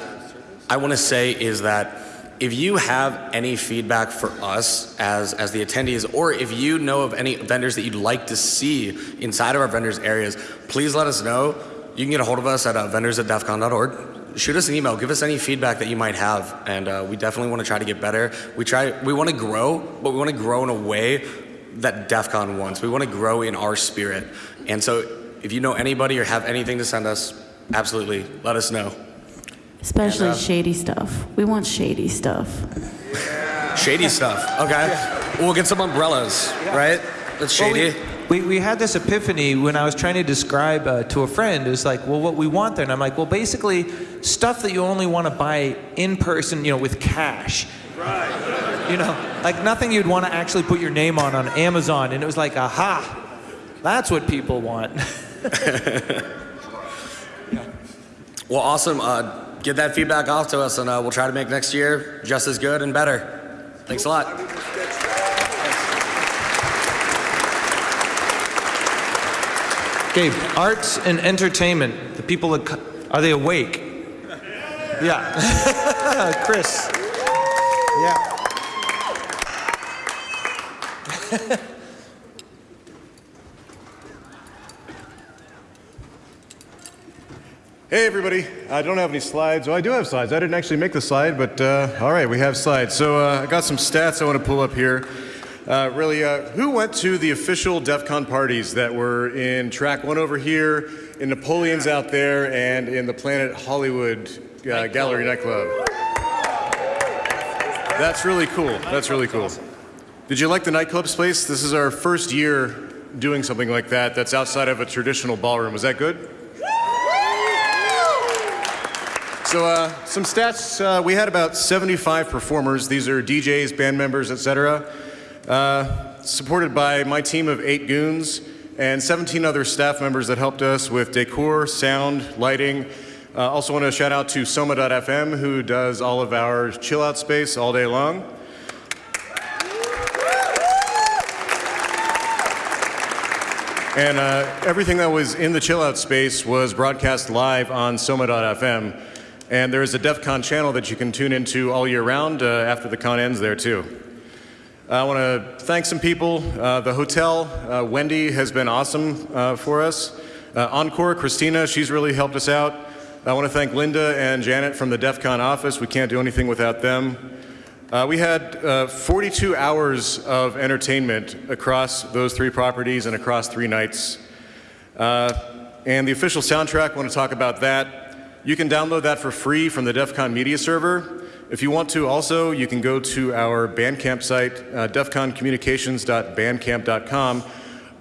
I want to say is that if you have any feedback for us as, as the attendees, or if you know of any vendors that you'd like to see inside of our vendors areas, please let us know. You can get a hold of us at uh, vendors at defcon.org shoot us an email. Give us any feedback that you might have, and uh, we definitely want to try to get better. We try, we want to grow, but we want to grow in a way that DEF CON wants. We want to grow in our spirit, and so if you know anybody or have anything to send us, absolutely let us know. Especially And, uh, shady stuff. We want shady stuff. Shady stuff. Okay, we'll get some umbrellas, right? That's Well, we, we, we had this epiphany when I was trying to describe uh, to a friend. It was like, well, what we want there. And I'm like, well, basically, stuff that you only want to buy in person, you know, with cash. Right. You know, like nothing you'd want to actually put your name on on Amazon. And it was like, aha, that's what people want. Well, awesome. Uh, get that feedback off to us, and uh, we'll try to make next year just as good and better. Thanks a lot. Okay, arts and entertainment. The people that are they awake? Yeah, Chris. Yeah. Hey everybody, I don't have any slides. Well, I do have slides. I didn't actually make the slide, but uh, all right, we have slides. So uh, I got some stats I want to pull up here. Uh, really, uh, who went to the official DEF CON parties that were in track one over here, in Napoleon's out there, and in the Planet Hollywood uh, Gallery nightclub? That's really cool. That's really cool. Did you like the nightclub space? This is our first year doing something like that that's outside of a traditional ballroom. Was that good? So uh, some stats, uh, we had about 75 performers. These are DJs, band members, etc. Uh, supported by my team of eight goons and 17 other staff members that helped us with decor, sound, lighting. Uh, also want to shout out to Soma.fm who does all of our chill out space all day long. And uh, everything that was in the chill out space was broadcast live on Soma.fm. And there is a DEF CON channel that you can tune into all year round uh, after the con ends there too. I want to thank some people. Uh, the hotel, uh, Wendy has been awesome uh, for us. Uh, Encore, Christina, she's really helped us out. I want to thank Linda and Janet from the DEF CON office. We can't do anything without them. Uh, we had uh, 42 hours of entertainment across those three properties and across three nights. And the official soundtrack, I want to talk about that. You can download that for free from the DEF CON media server. If you want to also, you can go to our Bandcamp site, uh, defconcommunications.bandcamp.com.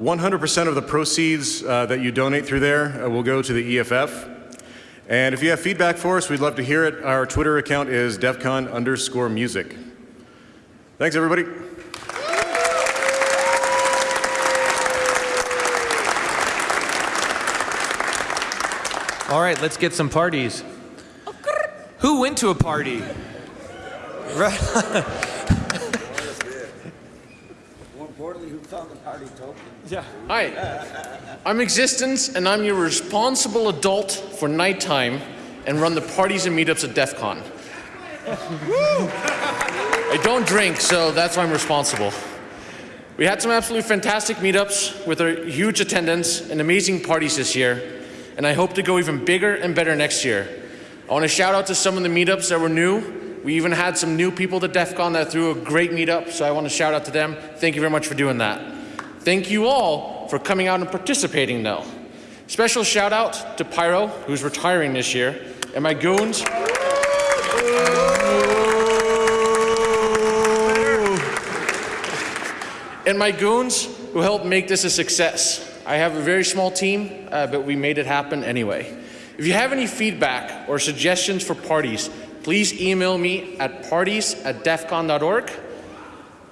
100% of the proceeds uh, that you donate through there uh, will go to the EFF. And if you have feedback for us, we'd love to hear it. Our Twitter account is defcon underscore music. Thanks, everybody. All right, let's get some parties. Who went to a party? Right. More importantly, who found the party token? Yeah. Hi, I'm Existence, and I'm your responsible adult for nighttime and run the parties and meetups at DEF CON. I don't drink, so that's why I'm responsible. We had some absolutely fantastic meetups with a huge attendance and amazing parties this year, and I hope to go even bigger and better next year. I want to shout out to some of the meetups that were new. We even had some new people to DEF CON that threw a great meetup, so I want to shout out to them. Thank you very much for doing that. Thank you all for coming out and participating, though. Special shout out to Pyro, who's retiring this year, and my goons. And my goons who helped make this a success. I have a very small team, uh, but we made it happen anyway. If you have any feedback or suggestions for parties, please email me at parties at defcon.org.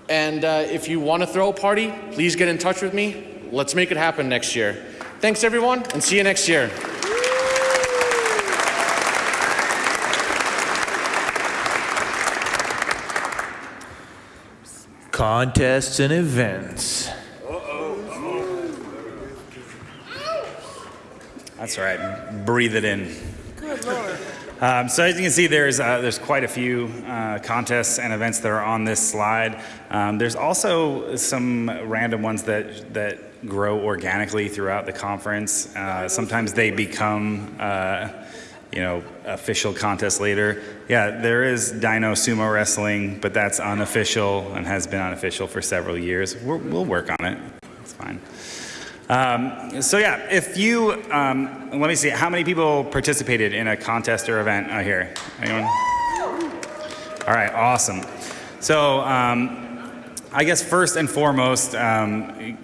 And uh, if you want to throw a party, please get in touch with me. Let's make it happen next year. Thanks, everyone, and see you next year. Contests and events. That's right. Breathe it in. Good lord. Um, so as you can see, there's uh, there's quite a few uh, contests and events that are on this slide. Um, there's also some random ones that that grow organically throughout the conference. Uh, sometimes they become. Uh, you know, official contest later. Yeah, there is Dino Sumo Wrestling, but that's unofficial and has been unofficial for several years. We're, we'll work on it. It's fine. Um, so yeah, if you, um, let me see, how many people participated in a contest or event out here? Anyone? All right, awesome. So um, I guess first and foremost, um,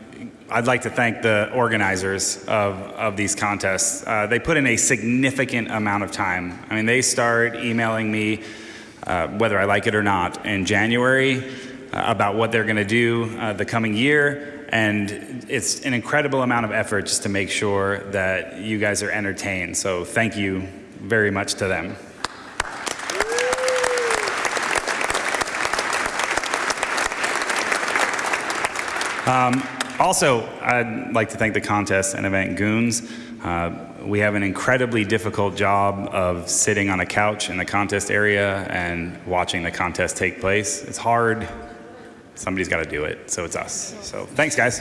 I'd like to thank the organizers of, of these contests. Uh, they put in a significant amount of time. I mean, they start emailing me, uh, whether I like it or not, in January uh, about what they're going to do uh, the coming year. And it's an incredible amount of effort just to make sure that you guys are entertained. So thank you very much to them. Um, also, I'd like to thank the contest and event goons. Uh, we have an incredibly difficult job of sitting on a couch in the contest area and watching the contest take place. It's hard. Somebody's got to do it, so it's us. So thanks, guys.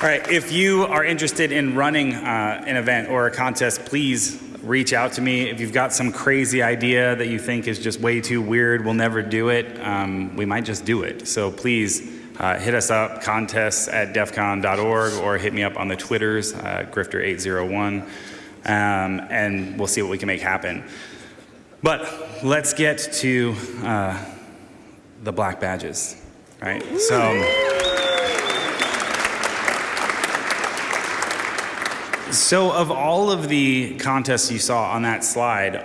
All right, if you are interested in running uh, an event or a contest, please reach out to me. If you've got some crazy idea that you think is just way too weird, we'll never do it, um, we might just do it. So please uh, hit us up, contests at defcon.org, or hit me up on the Twitters, uh, Grifter801, um, and we'll see what we can make happen. But let's get to uh, the black badges, right? So. So, of all of the contests you saw on that slide,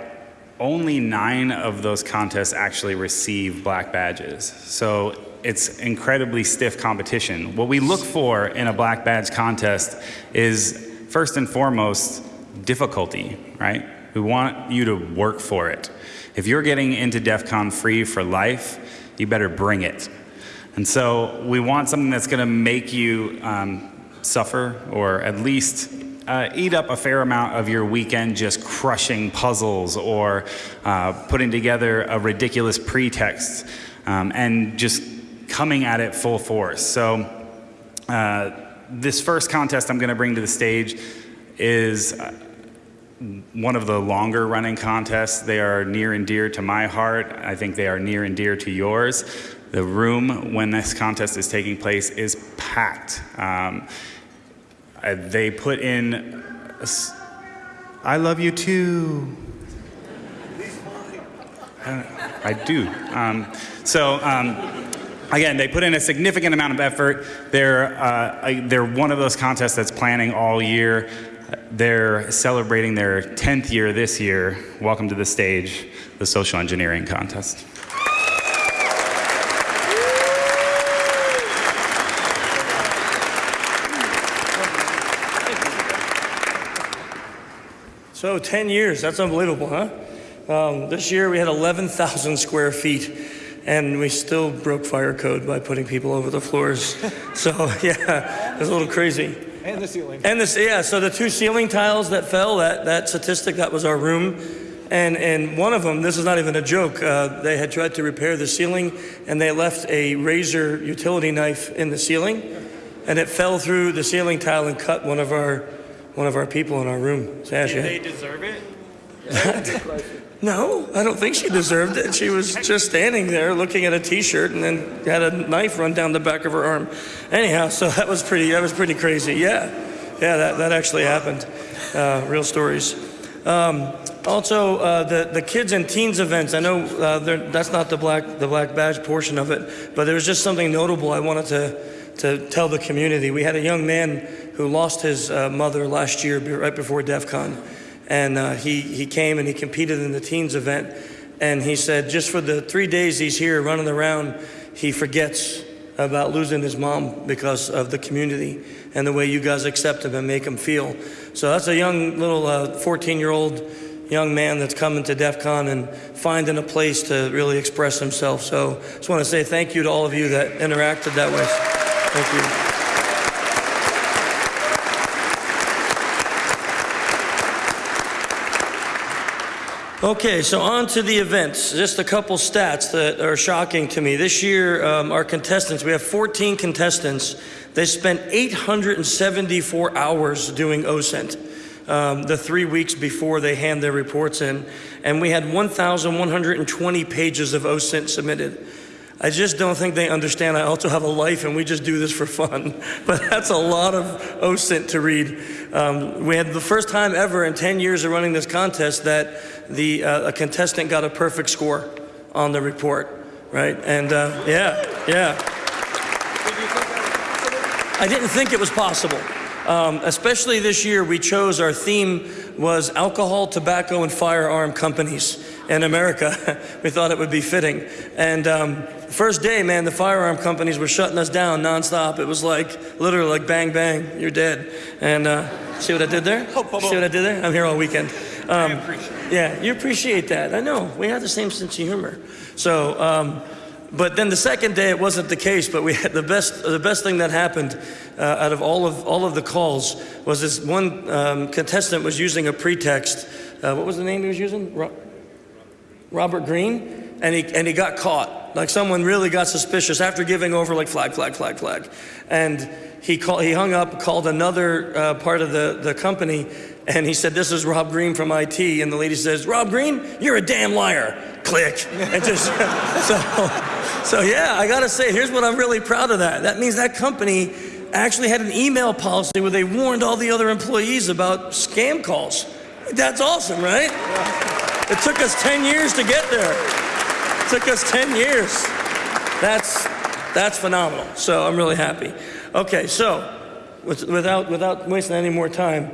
only nine of those contests actually receive black badges. So, it's incredibly stiff competition. What we look for in a black badge contest is first and foremost difficulty, right? We want you to work for it. If you're getting into DEF CON free for life, you better bring it. And so, we want something that's going to make you um, suffer or at least uh, eat up a fair amount of your weekend just crushing puzzles or uh, putting together a ridiculous pretext um, and just coming at it full force. So, uh, this first contest I'm going to bring to the stage is uh, one of the longer running contests. They are near and dear to my heart. I think they are near and dear to yours. The room when this contest is taking place is packed. Um, uh, they put in, I love you too. I do. Um, so, um, again, they put in a significant amount of effort. They're, uh, they're one of those contests that's planning all year. They're celebrating their 10th year this year. Welcome to the stage, the Social Engineering Contest. So 10 years, that's unbelievable, huh? Um, this year we had 11,000 square feet and we still broke fire code by putting people over the floors. so yeah, it was a little crazy. And the ceiling. And this, yeah, so the two ceiling tiles that fell, that, that statistic, that was our room. And, and one of them, this is not even a joke, uh, they had tried to repair the ceiling and they left a razor utility knife in the ceiling and it fell through the ceiling tile and cut one of our, one of our people in our room. Sash, Did they deserve it? No, I don't think she deserved it. She was just standing there looking at a T-shirt and then had a knife run down the back of her arm. Anyhow, so that was pretty. That was pretty crazy. Yeah, yeah, that, that actually happened. Uh, real stories. Um, also, uh, the the kids and teens events. I know uh, that's not the black the black badge portion of it, but there was just something notable I wanted to to tell the community. We had a young man who lost his uh, mother last year, right before DEF CON. And uh, he, he came and he competed in the teens event. And he said, just for the three days he's here running around, he forgets about losing his mom because of the community and the way you guys accept him and make him feel. So that's a young little 14 year old young man that's coming to DEF CON and finding a place to really express himself. So I just want to say thank you to all of you that interacted that way. Thank you. Okay, so on to the events. Just a couple stats that are shocking to me. This year, um, our contestants, we have 14 contestants. They spent 874 hours doing OSINT, um, the three weeks before they hand their reports in. And we had 1,120 pages of OSINT submitted. I just don't think they understand I also have a life and we just do this for fun. But that's a lot of OSINT to read. Um, we had the first time ever in 10 years of running this contest that the, uh, a contestant got a perfect score on the report, right? And uh, yeah, yeah. I didn't think it was possible. Um, especially this year, we chose our theme was alcohol, tobacco, and firearm companies in America. we thought it would be fitting. And um, first day, man, the firearm companies were shutting us down nonstop. It was like literally like bang bang, you're dead. And uh, see what I did there? See what I did there? I'm here all weekend. Um, yeah, you appreciate that. I know. We have the same sense of humor. So. Um, but then the second day, it wasn't the case. But we had the best. The best thing that happened uh, out of all of all of the calls was this one um, contestant was using a pretext. Uh, what was the name he was using? Ro- Robert Green, and he and he got caught. Like someone really got suspicious after giving over, like flag, flag, flag, flag, and he called. He hung up, called another uh, part of the the company, and he said, "This is Rob Green from IT." And the lady says, "Rob Green, you're a damn liar." Click, and just so. So yeah, I gotta say, here's what I'm really proud of that. That means that company actually had an email policy where they warned all the other employees about scam calls. That's awesome, right? It took us 10 years to get there. Took us 10 years. That's that's phenomenal. So I'm really happy. Okay, so with- without without wasting any more time,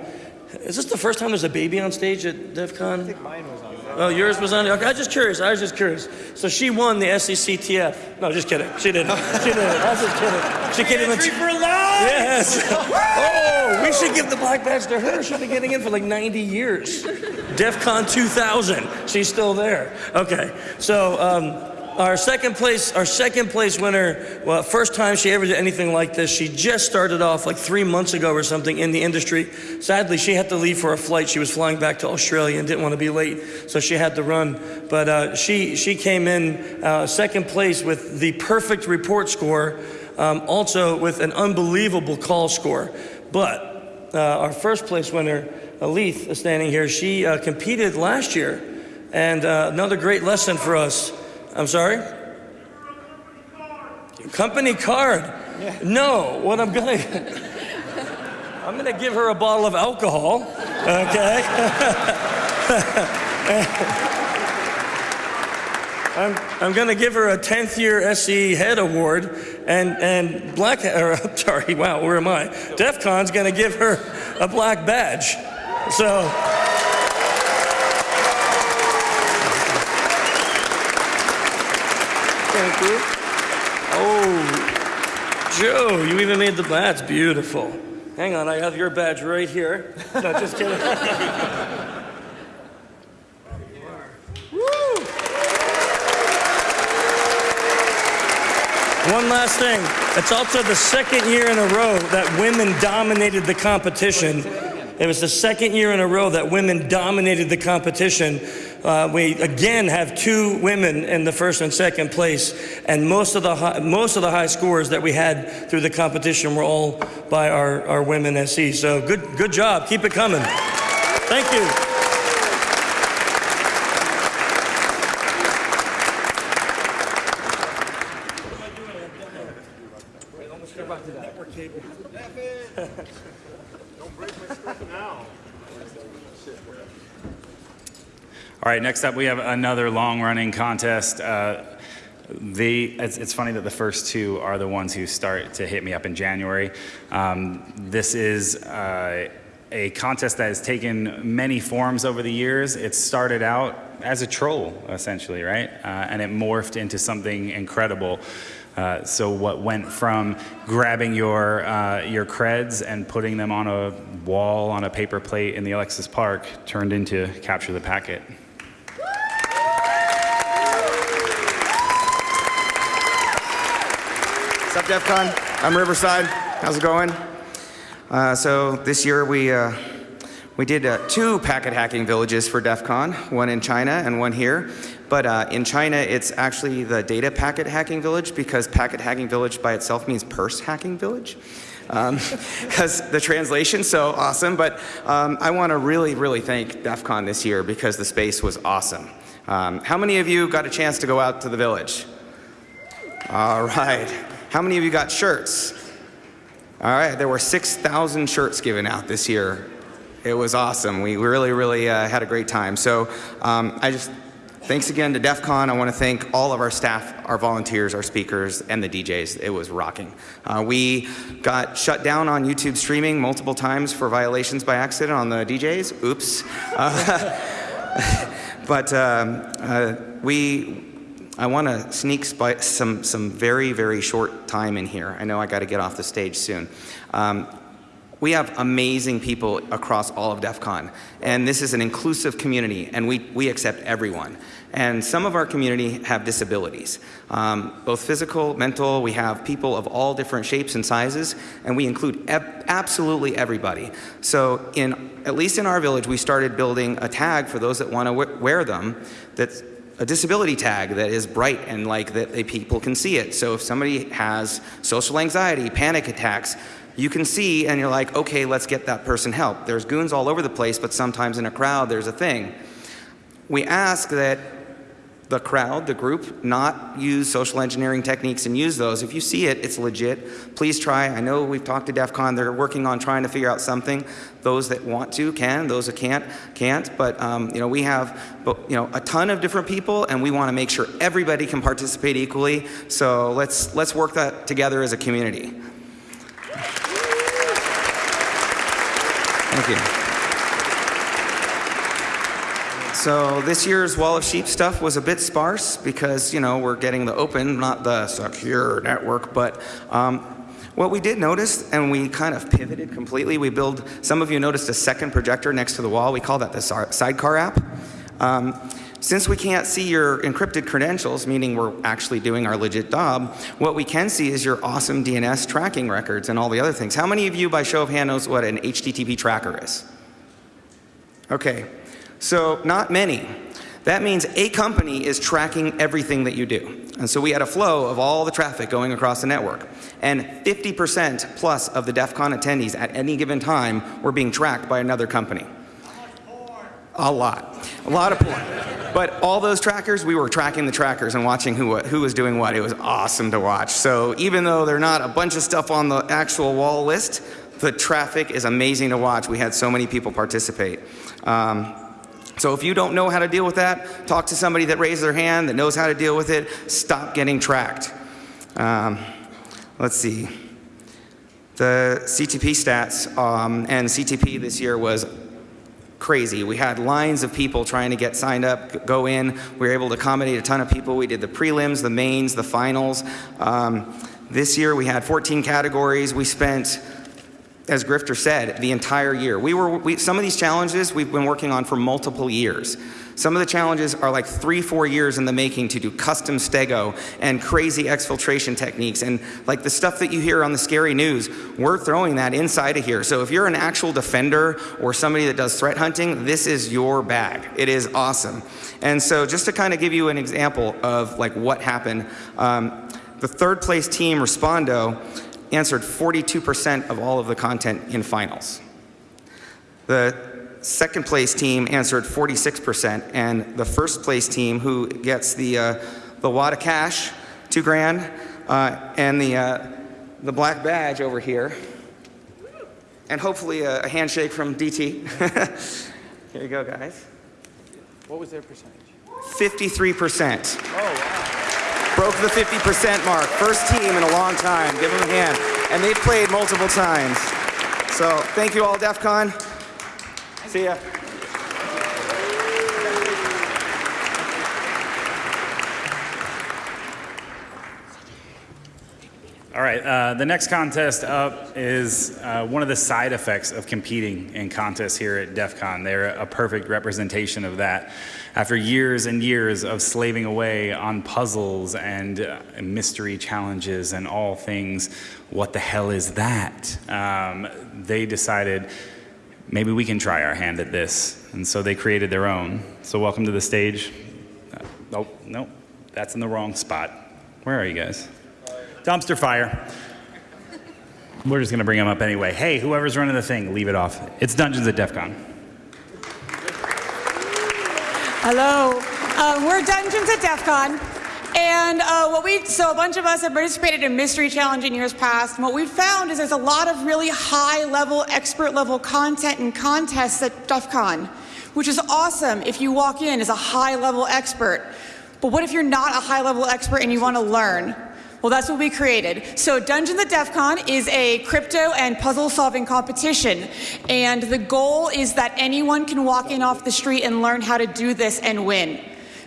is this the first time there's a baby on stage at DEF CON? I think mine was on. Oh, yours was on. Okay, I was just curious. I was just curious. So she won the SECTF. No, just kidding. She didn't. She didn't. I was just kidding. She can't even. Entry for life! Yes. Oh, we should give the black badge to her. She's been getting in for like 90 years. DEF CON 2000. She's still there. Okay. So um, our second place, our second place winner. Well, first time she ever did anything like this. She just started off like three months ago or something in the industry. Sadly, she had to leave for a flight. She was flying back to Australia and didn't want to be late, so she had to run. But uh, she she came in uh, second place with the perfect report score. Um, also with an unbelievable call score. But uh, our first place winner, Alith, is standing here. She uh, competed last year, and uh, another great lesson for us. I'm sorry? Company card. No, what I'm gonna, I'm gonna give her a bottle of alcohol, okay? I'm, I'm going to give her a 10th year SE Head Award, and, and Black, or, sorry, wow, where am I? DEF CON's going to give her a black badge. So. Thank you. Oh, Joe, you even made the badge beautiful. Hang on, I have your badge right here. No, just kidding. One last thing. It's also the second year in a row that women dominated the competition. It was the second year in a row that women dominated the competition. Uh, we again have two women in the first and second place, and most of the high, most of the high scores that we had through the competition were all by our, our women SE. So good good job. Keep it coming. Thank you. Right, next up we have another long-running contest. Uh, the, it's, it's funny that the first two are the ones who start to hit me up in January. Um, this is uh, a contest that has taken many forms over the years. It started out as a troll, essentially, right? Uh, and it morphed into something incredible. Uh, so what went from grabbing your uh, your creds and putting them on a wall on a paper plate in the Alexis Park turned into capture the packet. DEF CON? I'm Riverside. How's it going? Uh, so this year we, uh, we did uh, two packet hacking villages for DEF CON, one in China and one here. But uh, in China, it's actually the data packet hacking village because packet hacking village by itself means purse hacking village. Because the translation's so awesome. But um, I want to really, really thank DEF CON this year because the space was awesome. Um, how many of you got a chance to go out to the village? All right. How many of you got shirts? All right, there were 6,000 shirts given out this year. It was awesome. We really, really uh, had a great time. So um, I just, thanks again to DEF CON. I want to thank all of our staff, our volunteers, our speakers, and the DJs. It was rocking. Uh, we got shut down on YouTube streaming multiple times for violations by accident on the DJs. Oops. Uh, but um, uh, we, I want to sneak some, some very, very short time in here. I know I got to get off the stage soon. Um, we have amazing people across all of DEF CON, and this is an inclusive community, and we, we accept everyone. And some of our community have disabilities, um, both physical, mental. We have people of all different shapes and sizes, and we include absolutely everybody. So, in at least in our village, we started building a tag for those that want to wear them. That's a disability tag that is bright and like that people can see it. So if somebody has social anxiety, panic attacks, you can see and you're like, okay, let's get that person help. There's goons all over the place, but sometimes in a crowd there's a thing. We ask that the crowd, the group, not use social engineering techniques and use those. If you see it, it's legit. Please try. I know we've talked to DEF CON. They're working on trying to figure out something. Those that want to can. Those that can't, can't. But, um, you know, we have, you know, a ton of different people, and we want to make sure everybody can participate equally. So let's, let's work that together as a community. Thank you. So this year's Wall of Sheep stuff was a bit sparse because, you know, we're getting the open, not the secure network. But um, what we did notice, and we kind of pivoted completely, we build, some of you noticed a second projector next to the wall. We call that the sidecar app. Um, since we can't see your encrypted credentials, meaning we're actually doing our legit job, what we can see is your awesome DNS tracking records and all the other things. How many of you, by show of hand, knows what an HTTP tracker is? Okay, so not many. That means a company is tracking everything that you do. And so we had a flow of all the traffic going across the network. And 50% plus of the DEF CON attendees at any given time were being tracked by another company. A lot. A lot of porn. But all those trackers, we were tracking the trackers and watching who, who was doing what. It was awesome to watch. So even though they're not a bunch of stuff on the actual wall list, the traffic is amazing to watch. We had so many people participate. Um, so if you don't know how to deal with that, talk to somebody that raised their hand that knows how to deal with it. Stop getting tracked. Um, let's see. The CTP stats um, and CTP this year was crazy. We had lines of people trying to get signed up, go in. We were able to accommodate a ton of people. We did the prelims, the mains, the finals. Um, this year we had 14 categories. We spent as Grifter said, the entire year. We were, we, some of these challenges we've been working on for multiple years. Some of the challenges are like three, four years in the making to do custom stego and crazy exfiltration techniques. And like the stuff that you hear on the scary news, we're throwing that inside of here. So if you're an actual defender or somebody that does threat hunting, this is your bag. It is awesome. And so just to kind of give you an example of like what happened, um, the third place team, Respondo, answered 42% of all of the content in finals. The second place team answered 46%, and the first place team, who gets the, uh, the wad of cash, two grand, uh, and the, uh, the black badge over here, and hopefully a, a handshake from DT. here you go, guys. What was their percentage? 53%. Oh, wow. Broke the 50% mark. First team in a long time. Give them a hand. And they've played multiple times. So thank you all, DEF CON. See ya. All right, uh, the next contest up is uh, one of the side effects of competing in contests here at DEF CON. They're a perfect representation of that. After years and years of slaving away on puzzles and uh, mystery challenges and all things, what the hell is that? Um, they decided maybe we can try our hand at this. And so they created their own. So welcome to the stage. Uh, oh, no, that's in the wrong spot. Where are you guys? Dumpster fire. We're just gonna bring them up anyway. Hey, whoever's running the thing, leave it off. It's Dungeons at DEF CON. Hello, uh, we're Dungeons at DEF CON. And uh, what we, so a bunch of us have participated in Mystery Challenge in years past. And what we've found is there's a lot of really high level, expert level content and contests at DEF CON, which is awesome if you walk in as a high level expert. But what if you're not a high level expert and you want to learn? Well, that's what we created. So Dungeons at DEF CON is a crypto and puzzle solving competition. And the goal is that anyone can walk in off the street and learn how to do this and win.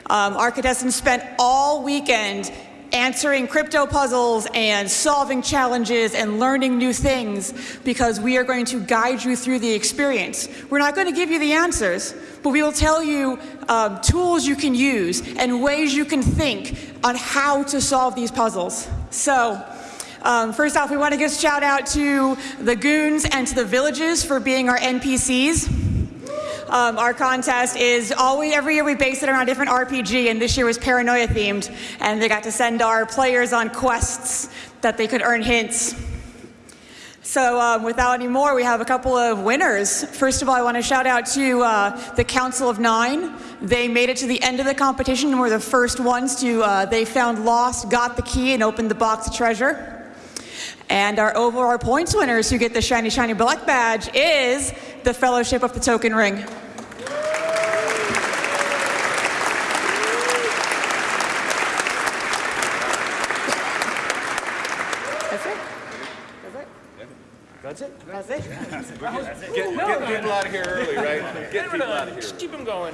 Um, contestants spent all weekend answering crypto puzzles and solving challenges and learning new things because we are going to guide you through the experience. We're not going to give you the answers, but we will tell you um, tools you can use and ways you can think on how to solve these puzzles. So, um, first off, we want to give a shout out to the goons and to the villages for being our NPCs. Um, our contest is always every year we base it around a different RPG, and this year was paranoia themed, and they got to send our players on quests that they could earn hints. So, um, without any more, we have a couple of winners. First of all, I want to shout out to uh, the Council of Nine. They made it to the end of the competition and were the first ones to. Uh, they found lost, got the key, and opened the box of treasure. And our overall points winners who get the shiny, shiny black badge is the Fellowship of the Token Ring. That's it. That's it? That's it. Get, get people out of here early, right? Get people out of here. Just keep them going.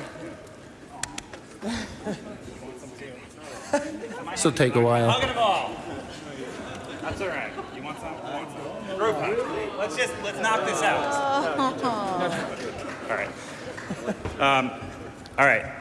This will take a while. Hugging a ball. That's all right. You want some? You Let's just let's knock this out. all right. Um, all right.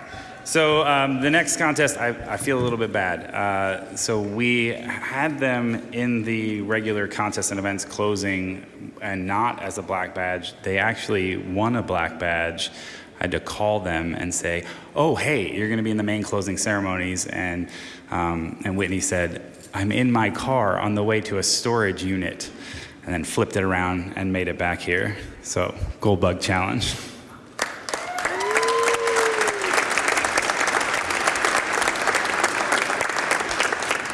So um, the next contest, I, I feel a little bit bad. Uh, so we had them in the regular contests and events closing, and not as a black badge. They actually won a black badge. I had to call them and say, "Oh, hey, you're going to be in the main closing ceremonies." And um, and Whitney said, "I'm in my car on the way to a storage unit," and then flipped it around and made it back here. So gold bug challenge.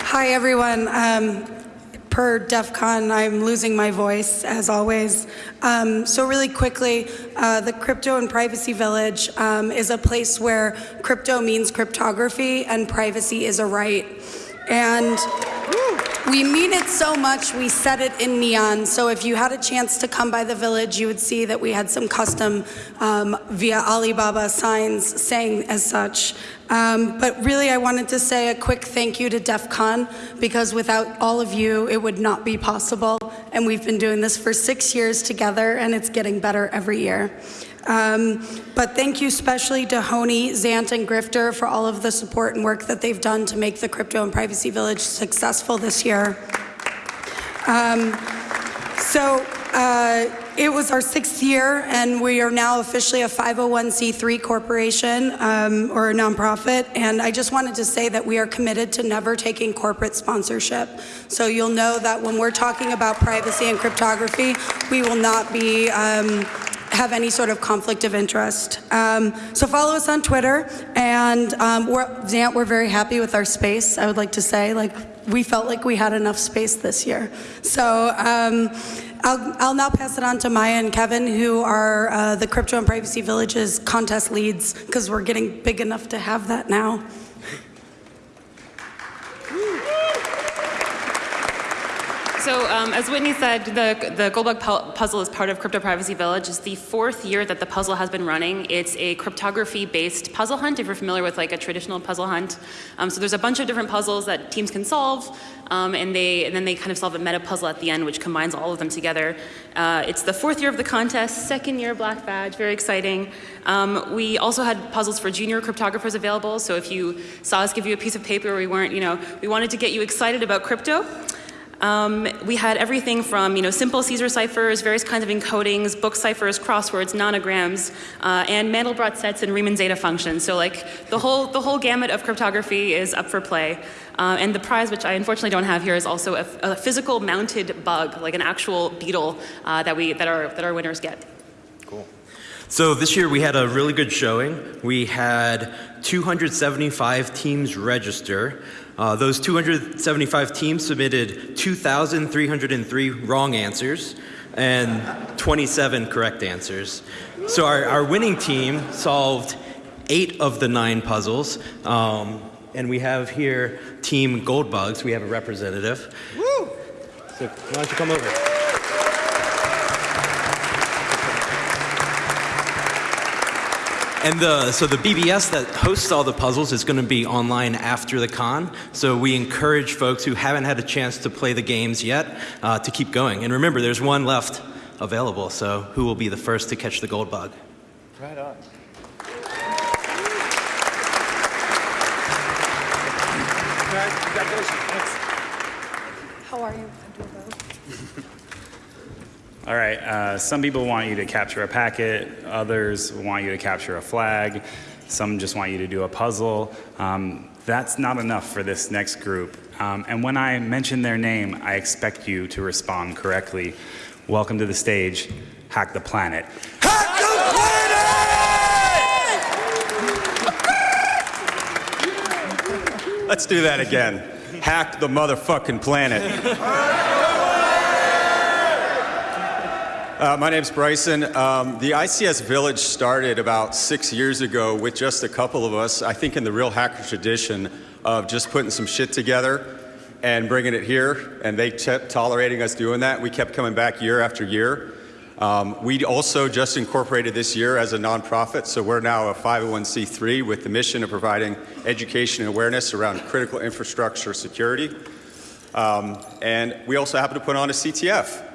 Hi, everyone. Um, per DEF CON, I'm losing my voice, as always. Um, so really quickly, uh, the Crypto and Privacy Village um, is a place where crypto means cryptography and privacy is a right. And... We mean it so much, we set it in neon. So if you had a chance to come by the village, you would see that we had some custom um, via Alibaba signs saying as such. Um, but really, I wanted to say a quick thank you to DEF CON because without all of you, it would not be possible. And we've been doing this for six years together, and it's getting better every year. Um, but thank you especially to Honey, Zant, and Grifter for all of the support and work that they've done to make the Crypto and Privacy Village successful this year. Um, so uh, it was our sixth year, and we are now officially a 501c3 corporation um, or a nonprofit. And I just wanted to say that we are committed to never taking corporate sponsorship. So you'll know that when we're talking about privacy and cryptography, we will not be. Um, have any sort of conflict of interest. Um, so follow us on Twitter, and um, we're, Zant, we're very happy with our space. I would like to say, like, we felt like we had enough space this year. So um, I'll, I'll now pass it on to Maya and Kevin, who are uh, the Crypto and Privacy Villages contest leads, because we're getting big enough to have that now. So, um, as Whitney said, the, the Goldbug pu- puzzle is part of Crypto Privacy Village. It's the fourth year that the puzzle has been running. It's a cryptography-based puzzle hunt, if you're familiar with like a traditional puzzle hunt. Um, so there's a bunch of different puzzles that teams can solve, um, and, they, and then they kind of solve a meta puzzle at the end, which combines all of them together. Uh, it's the fourth year of the contest, second year Black Badge, very exciting. Um, we also had puzzles for junior cryptographers available, so if you saw us give you a piece of paper, we weren't, you know, we wanted to get you excited about crypto. Um, we had everything from you know simple Caesar ciphers, various kinds of encodings, book ciphers, crosswords, nonograms, uh, and Mandelbrot sets and Riemann zeta functions. So like the whole the whole gamut of cryptography is up for play. Uh, and the prize, which I unfortunately don't have here, is also a, a physical mounted bug, like an actual beetle uh, that we that our that our winners get. Cool. So this year we had a really good showing. We had 275 teams register. Uh, those 275 teams submitted 2,303 wrong answers and 27 correct answers. So our, our winning team solved eight of the nine puzzles. Um, and we have here Team Goldbugs. We have a representative. Woo! So why don't you come over? And the, so the BBS that hosts all the puzzles is going to be online after the con. So we encourage folks who haven't had a chance to play the games yet uh, to keep going. And remember, there's one left available. So who will be the first to catch the gold bug? Right on. All right, uh, some people want you to capture a packet, others want you to capture a flag, some just want you to do a puzzle. Um, that's not enough for this next group. Um, and when I mention their name, I expect you to respond correctly. Welcome to the stage, Hack the Planet. Hack the Planet! Let's do that again. Hack the motherfucking planet. Uh, my name's Bryson. Um, the ICS Village started about six years ago with just a couple of us, I think in the real hacker tradition of just putting some shit together and bringing it here, and they kept tolerating us doing that. We kept coming back year after year. Um, we also just incorporated this year as a nonprofit, so we're now a 501c3 with the mission of providing education and awareness around critical infrastructure security. Um, and we also happen to put on a CTF.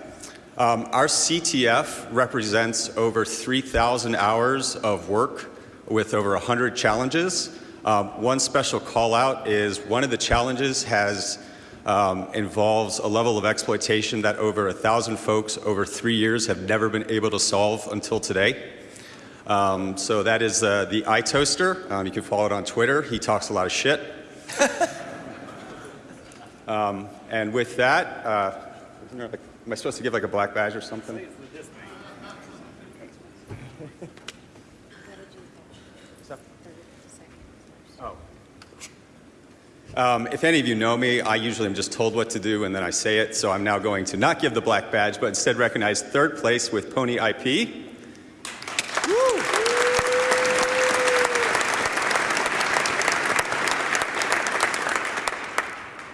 Um, our CTF represents over 3,000 hours of work with over 100 challenges. Um, one special call out is one of the challenges has um, involves a level of exploitation that over a thousand folks over three years have never been able to solve until today. Um, so that is uh, the iToaster. Um, you can follow it on Twitter. He talks a lot of shit. Um, and with that, uh, isn't there like- am I supposed to give like a black badge or something? Oh. Um, if any of you know me, I usually am just told what to do and then I say it, so I'm now going to not give the black badge, but instead recognize third place with Pony IP.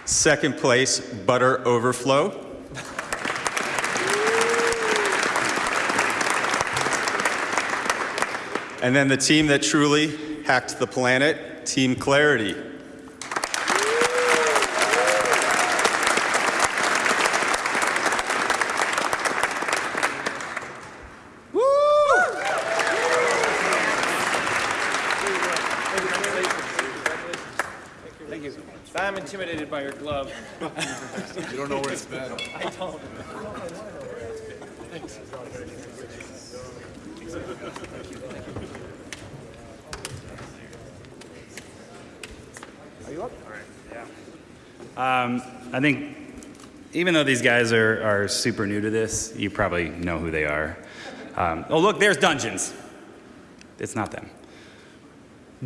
Second place, Butter Overflow. And then the team that truly hacked the planet, Team Clarity. Woo! Thank you. I'm intimidated by your glove. You don't know where it's been. I don't. Are you up? yeah Um, I think even though these guys are, are super new to this, you probably know who they are. Um, oh, look, there's Dungeons. It's not them.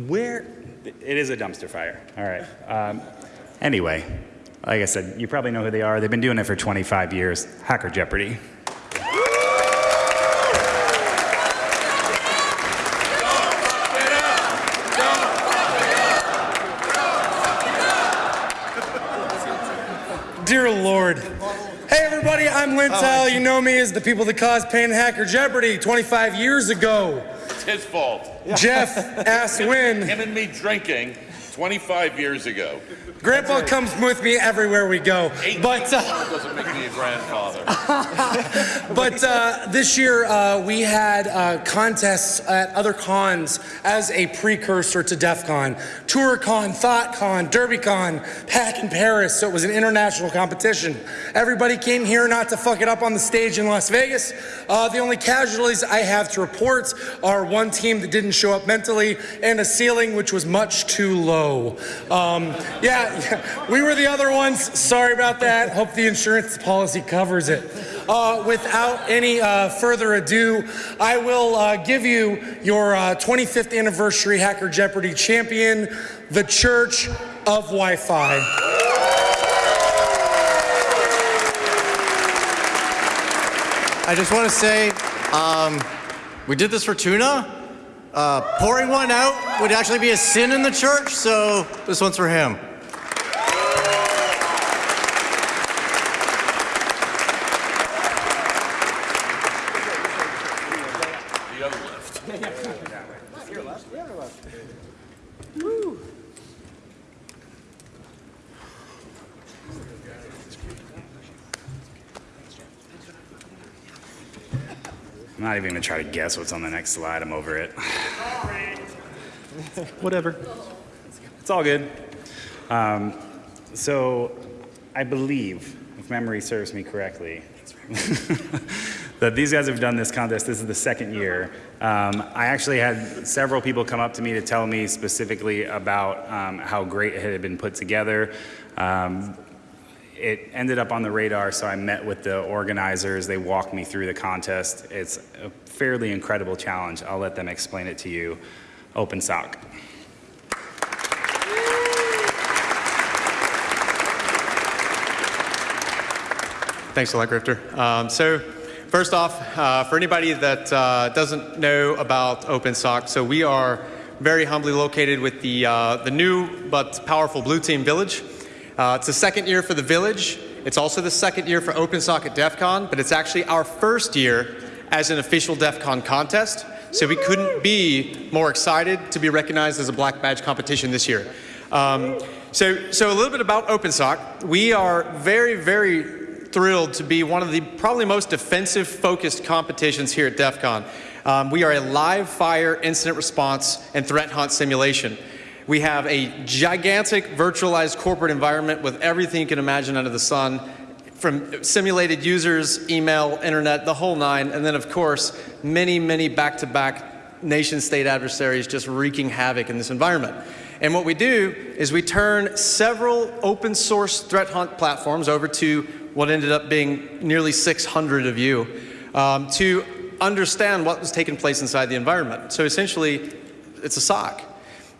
Where? It is a dumpster fire. All right. Um, anyway, like I said, you probably know who they are. They've been doing it for 25 years. Hacker Jeopardy. Dear Lord. Hey everybody, I'm Lintile. You know me as the people that caused pain in Hacker Jeopardy 25 years ago. It's his fault. Jeff asked when. Him and me drinking 25 years ago. Grandpa comes with me everywhere we go. But uh, doesn't make me a grandfather. but uh, this year uh, we had uh, contests at other cons as a precursor to DEF CON. ToorCon, THOTCON, DerbyCon, Hack in Paris, so it was an international competition. Everybody came here not to fuck it up on the stage in Las Vegas. Uh, the only casualties I have to report are one team that didn't show up mentally and a ceiling which was much too low. Um, yeah, yeah, we were the other ones. Sorry about that. Hope the insurance policy covers it. Uh, without any uh, further ado, I will uh, give you your uh, 25th anniversary Hacker Jeopardy champion, the Church of Wi Fi. I just want to say, um, we did this for tuna. Uh, pouring one out would actually be a sin in the church, so this one's for him. The other left. Your left? Yeah, left. I'm not even going to try to guess what's on the next slide. I'm over it. Whatever. It's all good. Um, so, I believe, if memory serves me correctly, that these guys have done this contest. This is the second year. Um, I actually had several people come up to me to tell me specifically about um, how great it had been put together. Um, it ended up on the radar, so I met with the organizers. They walked me through the contest. It's a fairly incredible challenge. I'll let them explain it to you. OpenSOC. Thanks a lot, Grifter. Um, so, first off, uh, for anybody that uh, doesn't know about OpenSOC, so we are very humbly located with the, uh, the new but powerful Blue Team Village. Uh, it's the second year for the Village. It's also the second year for OpenSOC at DEF CON, but it's actually our first year as an official DEF CON contest. So we couldn't be more excited to be recognized as a Black Badge competition this year. Um, so, so a little bit about OpenSOC. We are very, very thrilled to be one of the probably most defensive focused competitions here at DEF CON. Um, we are a live fire incident response and threat hunt simulation. We have a gigantic virtualized corporate environment with everything you can imagine under the sun, from simulated users, email, internet, the whole nine, and then of course, many, many back-to-back nation state adversaries just wreaking havoc in this environment. And what we do is we turn several open source threat hunt platforms over to what ended up being nearly 600 of you um, to understand what was taking place inside the environment. So essentially, it's a SOC.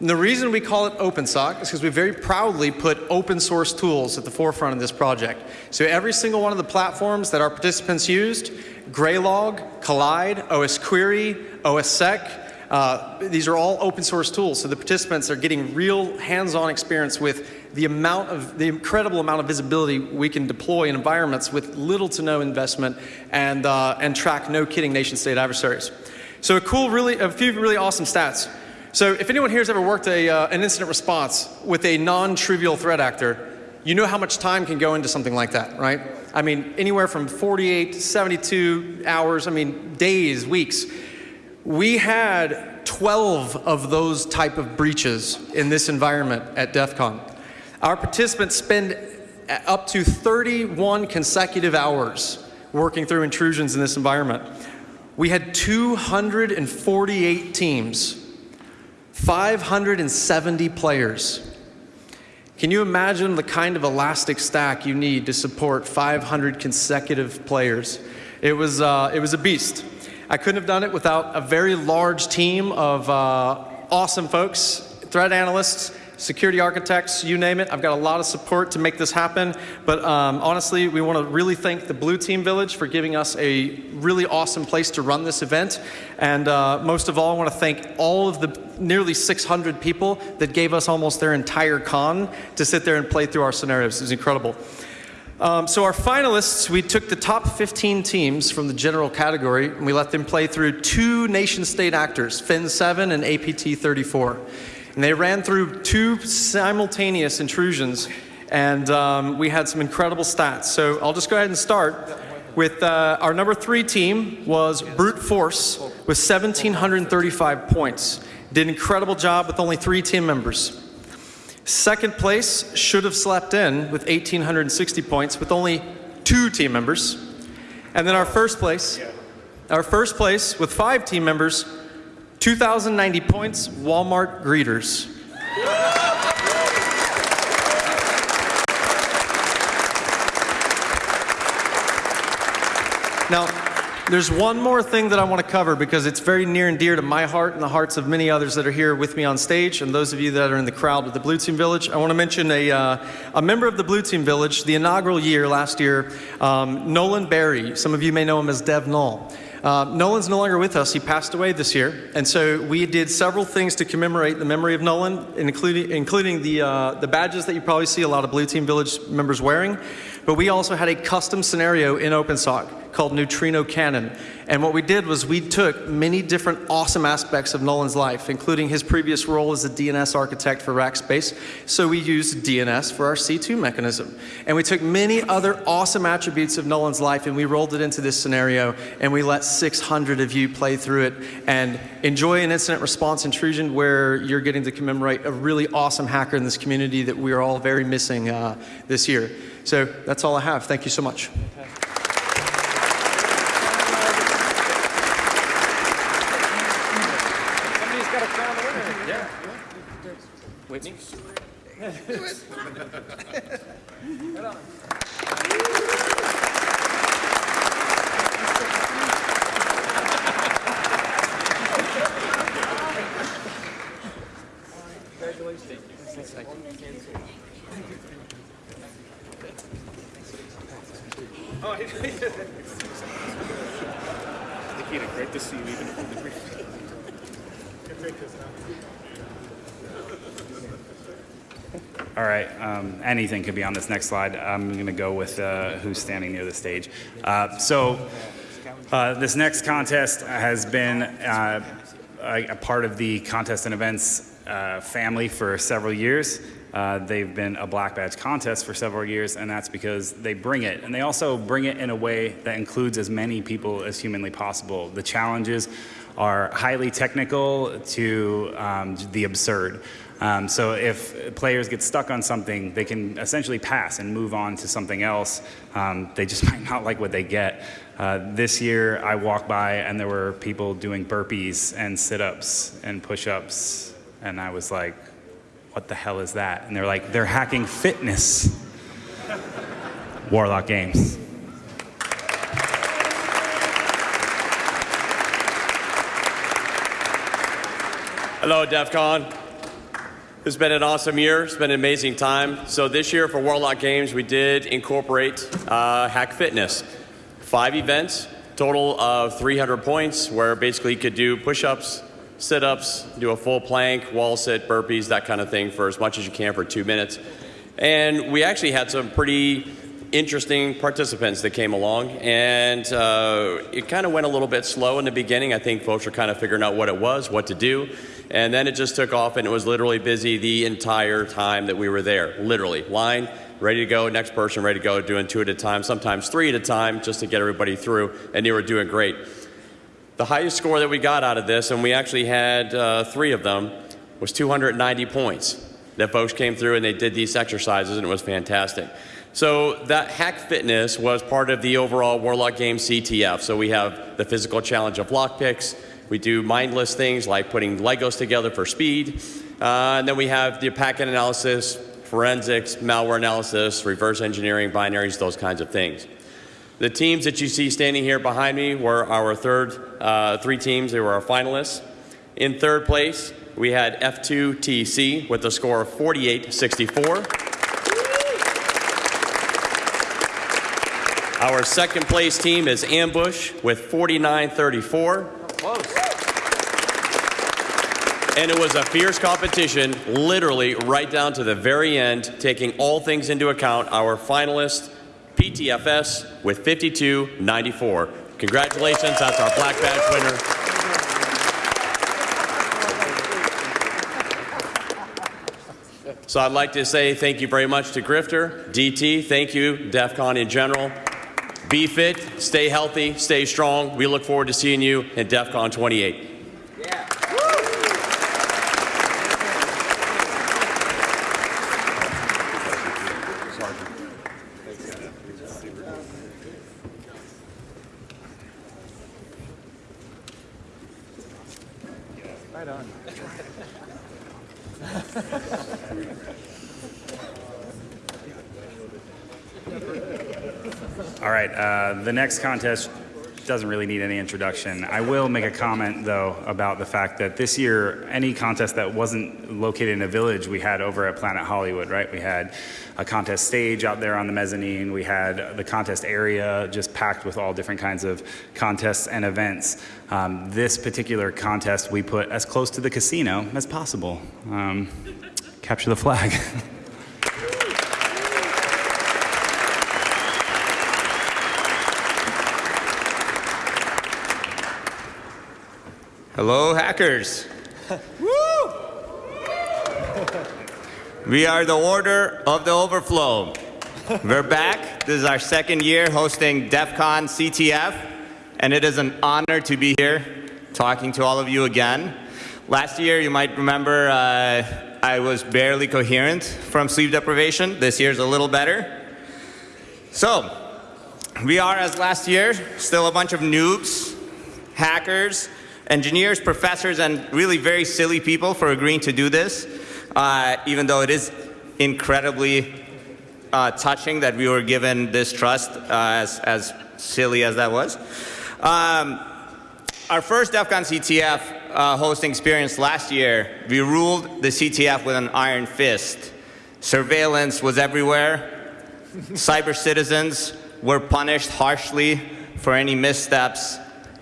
And the reason we call it OpenSOC is because we very proudly put open source tools at the forefront of this project. So every single one of the platforms that our participants used, Graylog, Kolide, OS Query, OSSec, Uh, these are all open source tools, so the participants are getting real hands-on experience with the amount of, the incredible amount of visibility we can deploy in environments with little to no investment and, uh, and track no kidding nation state adversaries. So a cool, really, a few really awesome stats. So if anyone here has ever worked a, uh, an incident response with a non-trivial threat actor, you know how much time can go into something like that, right? I mean, anywhere from 48 to 72 hours, I mean, days, weeks. We had 12 of those type of breaches in this environment at DEF CON. Our participants spend up to 31 consecutive hours working through intrusions in this environment. We had 248 teams, 570 players. Can you imagine the kind of elastic stack you need to support 500 consecutive players? It was, uh, it was a beast. I couldn't have done it without a very large team of uh, awesome folks, threat analysts, security architects, you name it. I've got a lot of support to make this happen. But um, honestly, we want to really thank the Blue Team Village for giving us a really awesome place to run this event. And uh, most of all, I want to thank all of the nearly 600 people that gave us almost their entire con to sit there and play through our scenarios. It was incredible. Um, so our finalists, we took the top 15 teams from the general category and we let them play through two nation state actors, Fin 7 and APT 34. And they ran through two simultaneous intrusions, and um, we had some incredible stats. So I'll just go ahead and start with uh, our number three team was Brute Force with 1,735 points. Did an incredible job with only three team members. Second place should have slept in with 1,860 points with only two team members. And then our first place, our first place with five team members 2,090 points, Walmart greeters. Now, there's one more thing that I want to cover because it's very near and dear to my heart and the hearts of many others that are here with me on stage and those of you that are in the crowd with the Blue Team Village. I want to mention a, uh, a member of the Blue Team Village, the inaugural year last year, um, Nolan Berry. Some of you may know him as Dev Null. Uh, Nolan's no longer with us. He passed away this year. And so we did several things to commemorate the memory of Nolan, including, including the, uh, the badges that you probably see a lot of Blue Team Village members wearing. But we also had a custom scenario in OpenSOC called Neutrino Cannon. And what we did was we took many different awesome aspects of Nolan's life, including his previous role as a DNS architect for Rackspace. So we used DNS for our C2 mechanism. And we took many other awesome attributes of Nolan's life and we rolled it into this scenario and we let 600 of you play through it and enjoy an incident response intrusion where you're getting to commemorate a really awesome hacker in this community that we are all very missing uh, this year. So that's all I have. Thank you so much. Somebody's got to crown the winner. Yeah. Whitney? Right on. Oh, he did. Nikita, great to see you even from the All right, um, anything could be on this next slide. I'm going to go with uh, who's standing near the stage. Uh, so, uh, this next contest has been uh, a, a part of the contest and events uh, family for several years. Uh, they've been a black badge contest for several years, and that's because they bring it. And they also bring it in a way that includes as many people as humanly possible. The challenges are highly technical to um, the absurd. Um, so if players get stuck on something, they can essentially pass and move on to something else. Um, they just might not like what they get. Uh, this year, I walked by and there were people doing burpees and sit-ups and push-ups, and I was like, "What the hell is that?" And they're like, "They're hacking fitness." Warlock Games. Hello, DEF CON. It's been an awesome year. It's been an amazing time. So this year for Warlock Games, we did incorporate uh, Hack Fitness. Five events, total of 300 points, where basically you could do push-ups, sit ups, do a full plank, wall sit, burpees, that kind of thing for as much as you can for two minutes. And we actually had some pretty interesting participants that came along, and uh, it kind of went a little bit slow in the beginning. I think folks were kind of figuring out what it was, what to do, and then it just took off, and it was literally busy the entire time that we were there. Literally, line, ready to go, next person ready to go, doing two at a time, sometimes three at a time, just to get everybody through, and they were doing great. The highest score that we got out of this, and we actually had uh, three of them, was 290 points. That folks came through and they did these exercises, and it was fantastic. So that Hack Fitness was part of the overall Warlock Game CTF. So we have the physical challenge of lockpicks. We do mindless things like putting Legos together for speed. Uh, and then we have the packet analysis, forensics, malware analysis, reverse engineering, binaries, those kinds of things. The teams that you see standing here behind me were our third, uh, three teams. They were our finalists. In third place, we had F2TC with a score of 4864. Our second place team is Ambush with 4934. And it was a fierce competition, literally right down to the very end, taking all things into account. Our finalist, PTFS, with 5294. Congratulations, that's our black badge winner. So I'd like to say thank you very much to Grifter, DT, thank you, DEF CON in general. Be fit, stay healthy, stay strong. We look forward to seeing you at DEF CON 28. Right on. All right, uh, the next contest doesn't really need any introduction. I will make a comment, though, about the fact that this year, any contest that wasn't located in a village, we had over at Planet Hollywood, right? We had a contest stage out there on the mezzanine. We had the contest area just packed with all different kinds of contests and events. Um, this particular contest, we put as close to the casino as possible. Um, capture the flag. Hello, hackers. We are the Order of the Overflow. We're back. This is our second year hosting DEF CON CTF, and it is an honor to be here talking to all of you again. Last year, you might remember uh, I was barely coherent from sleep deprivation. This year's a little better. So, we are, as last year, still a bunch of noobs, hackers, engineers, professors, and really very silly people for agreeing to do this, uh, even though it is incredibly uh, touching that we were given this trust, uh, as, as silly as that was. Um, our first DEF CON CTF uh, hosting experience last year, we ruled the CTF with an iron fist. Surveillance was everywhere. Cyber citizens were punished harshly for any missteps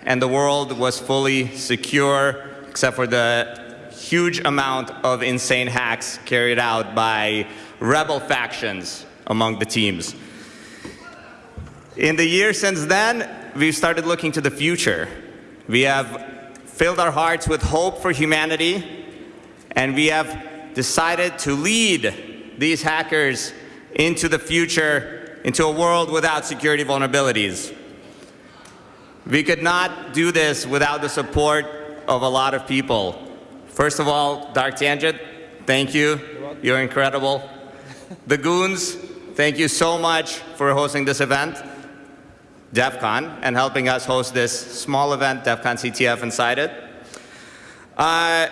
and the world was fully secure except for the huge amount of insane hacks carried out by rebel factions among the teams. In the years since then, we've started looking to the future. We have filled our hearts with hope for humanity, and we have decided to lead these hackers into the future, into a world without security vulnerabilities. We could not do this without the support of a lot of people. First of all, Dark Tangent, thank you. You're incredible. The Goons, thank you so much for hosting this event. DEF CON, and helping us host this small event, DEF CON CTF inside it. Uh,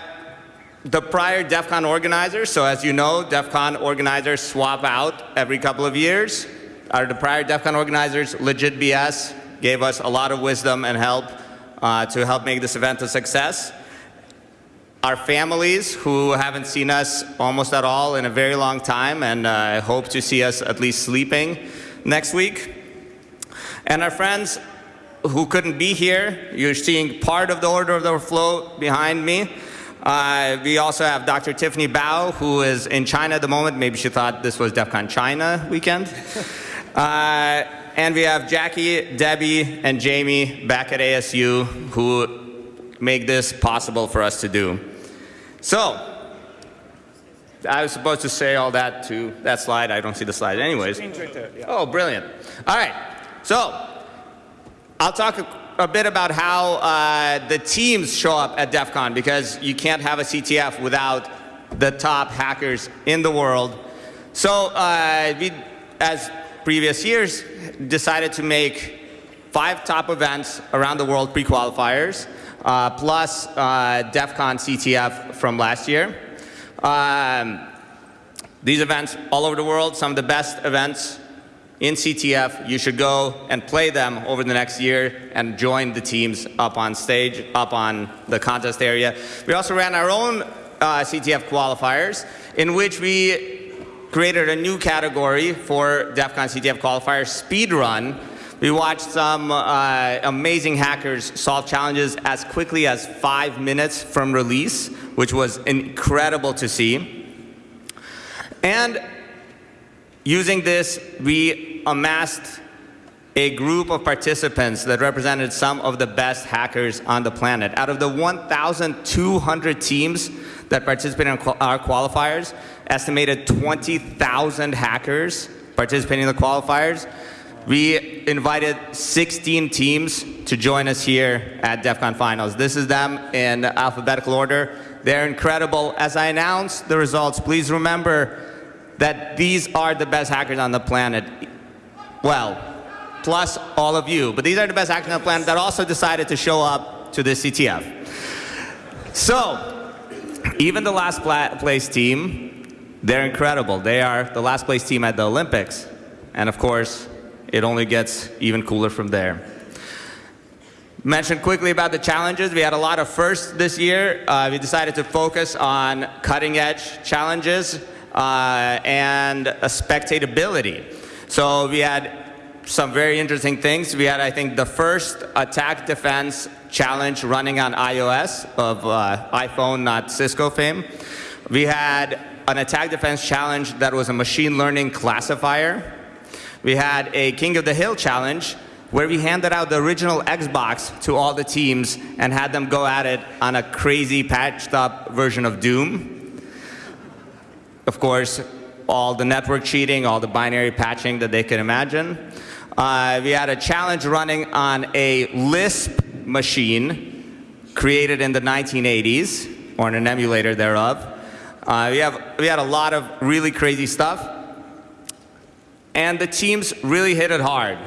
the prior DEF CON organizers, so as you know, DEF CON organizers swap out every couple of years. Are the prior DEF CON organizers legit BS? Gave us a lot of wisdom and help uh, to help make this event a success. Our families who haven't seen us almost at all in a very long time and uh, hope to see us at least sleeping next week. And our friends who couldn't be here, you're seeing part of the Order of the Overflow behind me. Uh, we also have Dr. Tiffany Bao, who is in China at the moment. Maybe she thought this was DEF CON China weekend. uh, and we have Jackie, Debbie, and Jamie back at ASU who make this possible for us to do. So, I was supposed to say all that to that slide. I don't see the slide anyways. Oh, brilliant. All right. So, I'll talk a, a bit about how uh, the teams show up at DEF CON because you can't have a CTF without the top hackers in the world. So, uh, we, as previous years, decided to make five top events around the world pre-qualifiers, uh, plus uh, DEF CON CTF from last year. Um, these events all over the world, some of the best events in CTF. You should go and play them over the next year and join the teams up on stage, up on the contest area. We also ran our own uh, CTF qualifiers in which we created a new category for DEF CON CTF qualifiers, speed run. We watched some uh, amazing hackers solve challenges as quickly as five minutes from release, which was incredible to see. And using this, we amassed a group of participants that represented some of the best hackers on the planet. Out of the 1,200 teams that participated in our qualifiers, estimated 20,000 hackers participating in the qualifiers. We invited 16 teams to join us here at DEF CON Finals. This is them in alphabetical order. They're incredible. As I announce the results, please remember that these are the best hackers on the planet. Well, plus all of you. But these are the best hackers on the planet that also decided to show up to this CTF. So, even the last place team, they're incredible. They are the last place team at the Olympics. And of course, it only gets even cooler from there. Mention quickly about the challenges. We had a lot of firsts this year. Uh, we decided to focus on cutting edge challenges uh, and spectatability. So we had some very interesting things. We had, I think, the first attack defense challenge running on iOS of uh, iPhone, not Cisco fame. We had an attack defense challenge that was a machine learning classifier. We had a King of the Hill challenge where we handed out the original Xbox to all the teams and had them go at it on a crazy patched up version of Doom. Of course, all the network cheating, all the binary patching that they could imagine. Uh, we had a challenge running on a Lisp machine created in the 1980s, or an emulator thereof. Uh, we, have, we had a lot of really crazy stuff. And the teams really hit it hard.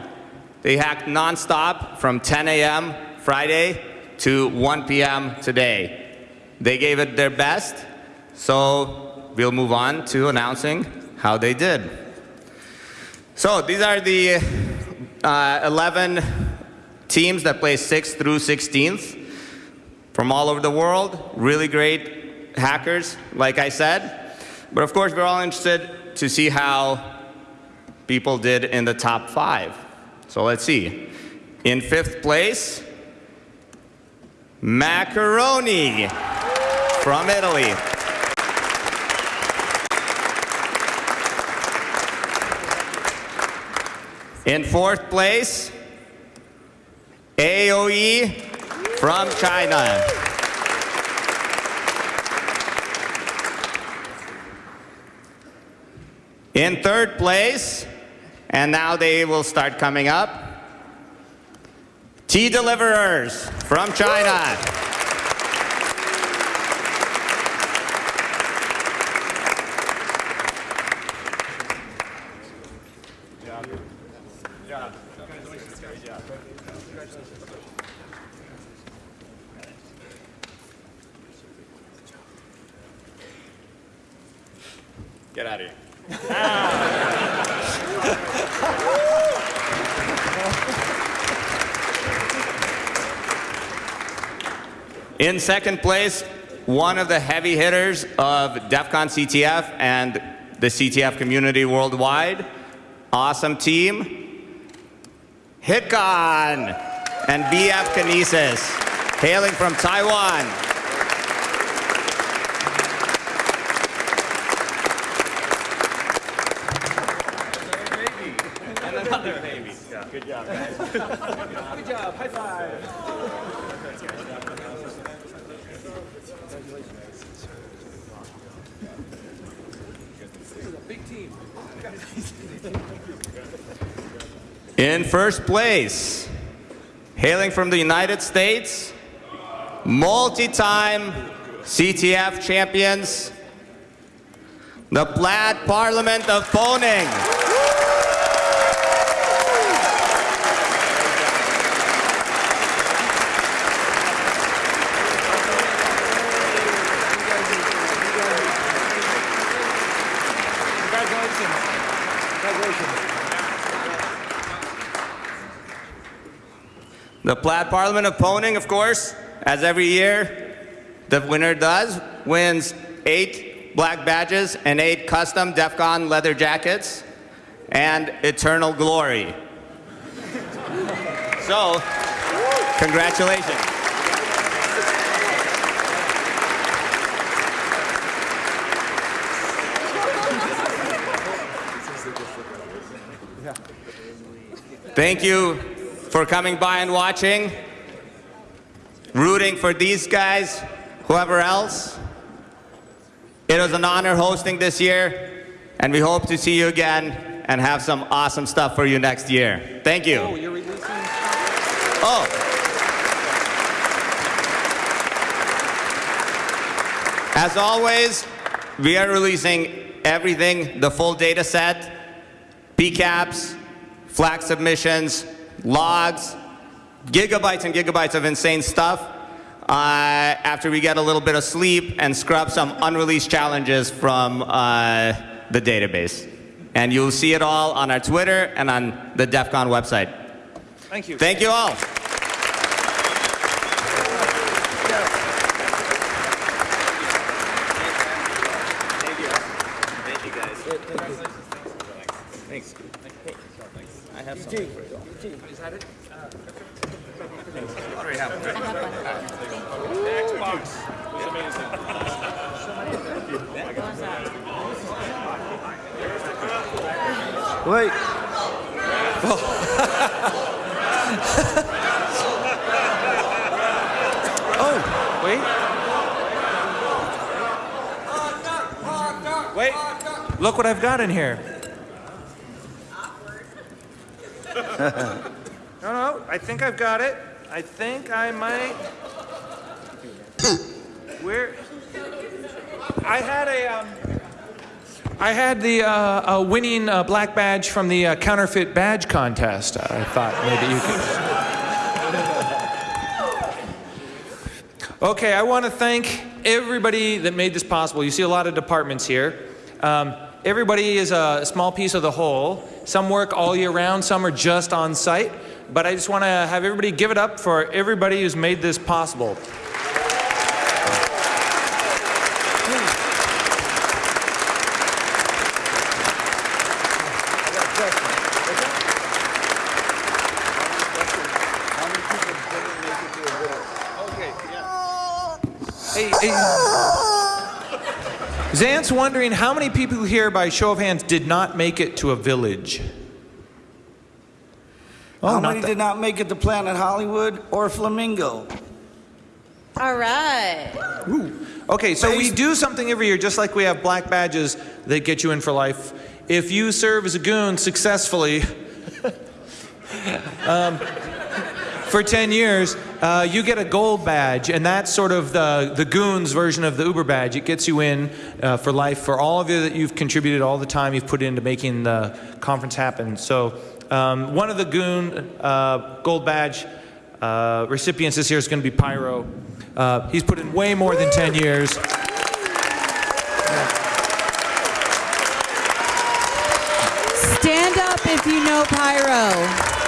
They hacked nonstop from 10 a.m. Friday to 1 p.m. today. They gave it their best, so we'll move on to announcing how they did. So these are the uh, 11 teams that placed 6th through 16th from all over the world. Really great hackers, like I said. But of course, we're all interested to see how people did in the top five. So let's see. In fifth place, mhackeroni from Italy. In fourth place, AOE from China. In third place, and now they will start coming up, Tea Deliverers from China. In second place, one of the heavy hitters of DEF CON CTF and the CTF community worldwide. Awesome team. HitCon. and BF Kinesis, hailing from Taiwan. And another baby. Good job, guys. Good job. High five. Big team. In first place, hailing from the United States, multi-time CTF champions, the Plaid Parliament of Pwning. The Plaid Parliament of Pwning, of course, as every year, the winner does, wins eight black badges and eight custom DEF CON leather jackets and eternal glory. So, congratulations. Thank you for coming by and watching, rooting for these guys, whoever else. It was an honor hosting this year, and we hope to see you again and have some awesome stuff for you next year. Thank you. Oh, you're releasing. Oh. As always, we are releasing everything, the full data set, PCAPs, flag submissions, logs, gigabytes and gigabytes of insane stuff uh, after we get a little bit of sleep and scrub some unreleased challenges from uh, the database. And you'll see it all on our Twitter and on the DEF CON website. Thank you. Thank you all. Thank you, guys. Thanks. I have something for you. Is that it? What do we have? The Xbox was amazing. Wait. oh, wait. Wait. Got in here. No, no, I think I've got it. I think I might. Where? I had a. Um, I had the uh, uh, winning uh, black badge from the uh, counterfeit badge contest. I thought maybe you could. Okay, I want to thank everybody that made this possible. You see a lot of departments here. Um, everybody is a small piece of the whole. Some work all year round, some are just on site. But I just want to have everybody give it up for everybody who's made this possible. Zant's wondering how many people here, by show of hands, did not make it to a village? How Oh, not many did not make it to Planet Hollywood or Flamingo? All right. Okay, so we do something every year, just like we have black badges that get you in for life. If you serve as a goon successfully um, for 10 years, uh, you get a gold badge, and that's sort of the, the goon's version of the Uber badge. It gets you in uh, for life for all of you that you've contributed all the time you've put into making the conference happen. So um, one of the goon uh, gold badge uh, recipients this year is going to be Pyro. Uh, he's put in way more than 10 years. Stand up if you know Pyro.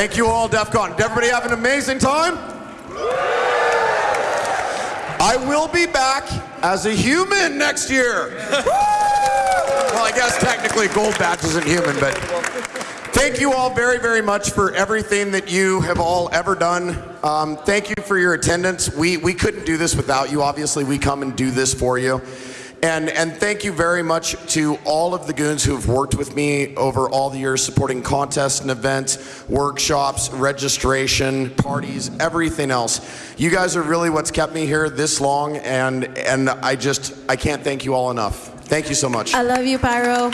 Thank you all, DEF CON. Did everybody have an amazing time? I will be back as a human next year. well, I guess technically Gold Badge isn't human, but thank you all very, very much for everything that you have all ever done. Um, thank you for your attendance. We, we couldn't do this without you. Obviously, we come and do this for you. And, and thank you very much to all of the goons who have worked with me over all the years supporting contests and events, workshops, registration, parties, everything else. You guys are really what's kept me here this long, and, and I just, I can't thank you all enough. Thank you so much. I love you, Pyro.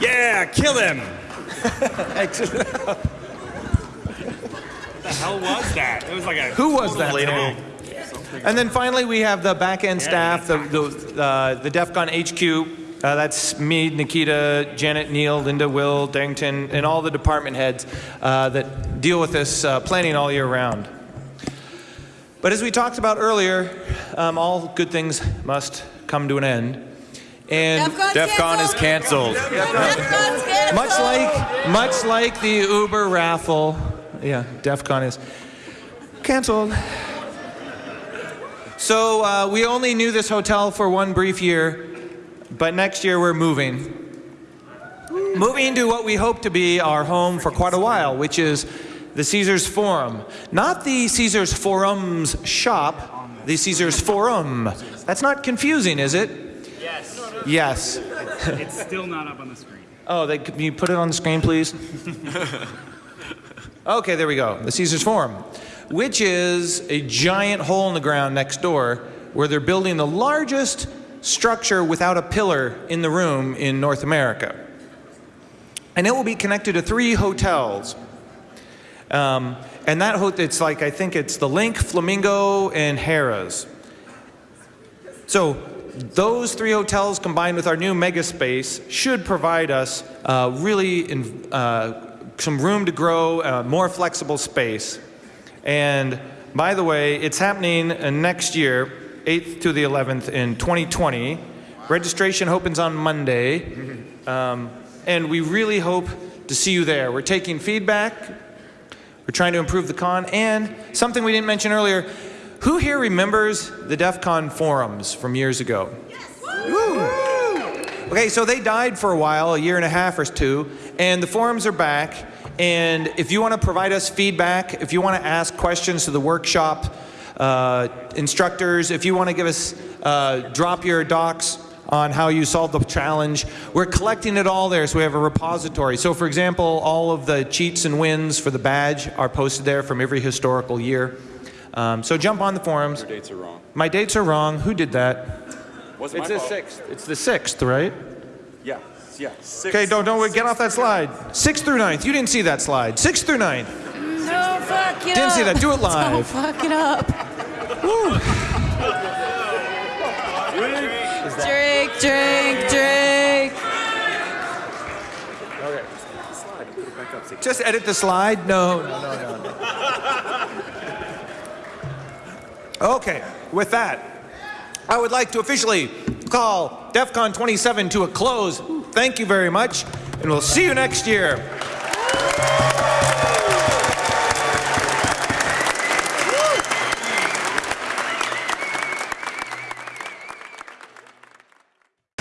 Yeah, kill him. Excellent. What the hell was that? It was like a Who was that? And then finally, we have the back end staff, the, the, uh, the DEF CON HQ. Uh, that's me, Nikita, Janet, Neil, Linda, Will, Darrington, and all the department heads uh, that deal with this uh, planning all year round. But as we talked about earlier, um, all good things must come to an end. And DEF CON is canceled. much like much like the Uber raffle, yeah, DEF CON is canceled. So uh, we only knew this hotel for one brief year, but next year we're moving. Moving to what we hope to be our home for quite a while, which is the Caesars Forum. Not the Caesars Forums shop, the Caesars Forum. That's not confusing, is it? Yes. It's still not up on the screen. Oh, they, can you put it on the screen, please? Okay, there we go. The Caesars Forum, which is a giant hole in the ground next door where they're building the largest structure without a pillar in the room in North America. And it will be connected to three hotels. Um, and that hotel, it's like, I think it's the LINQ, Flamingo, and Harrah's. So those three hotels combined with our new mega space should provide us uh, really in, uh, some room to grow, uh, more flexible space. And by the way, it's happening uh, next year, 8th to the 11th in 2020. Registration opens on Monday. Um, and we really hope to see you there. We're taking feedback. We're trying to improve the con. And something we didn't mention earlier, who here remembers the DEF CON forums from years ago? Yes! Okay, so they died for a while, a year and a half or two, and the forums are back. And if you want to provide us feedback, if you want to ask questions to the workshop uh, instructors, if you want to give us, uh, drop your docs on how you solved the challenge, we're collecting it all there so we have a repository. So for example, all of the cheats and wins for the badge are posted there from every historical year. Um, so jump on the forums. Your dates are wrong. My dates are wrong. Who did that? Wasn't It's my the fault. sixth. It's the sixth, right? Yeah, yeah. Six, Okay, don't don't get off that slide. Sixth through ninth. You didn't see that slide. Sixth through ninth. Don't fuck it Didn't up. see that. Do it live. Don't fuck it up. Drink, drink, drink. Just edit the slide. No, no, no, no. no. Okay, with that, I would like to officially call DEF CON 27 to a close. Thank you very much, and we'll see you next year.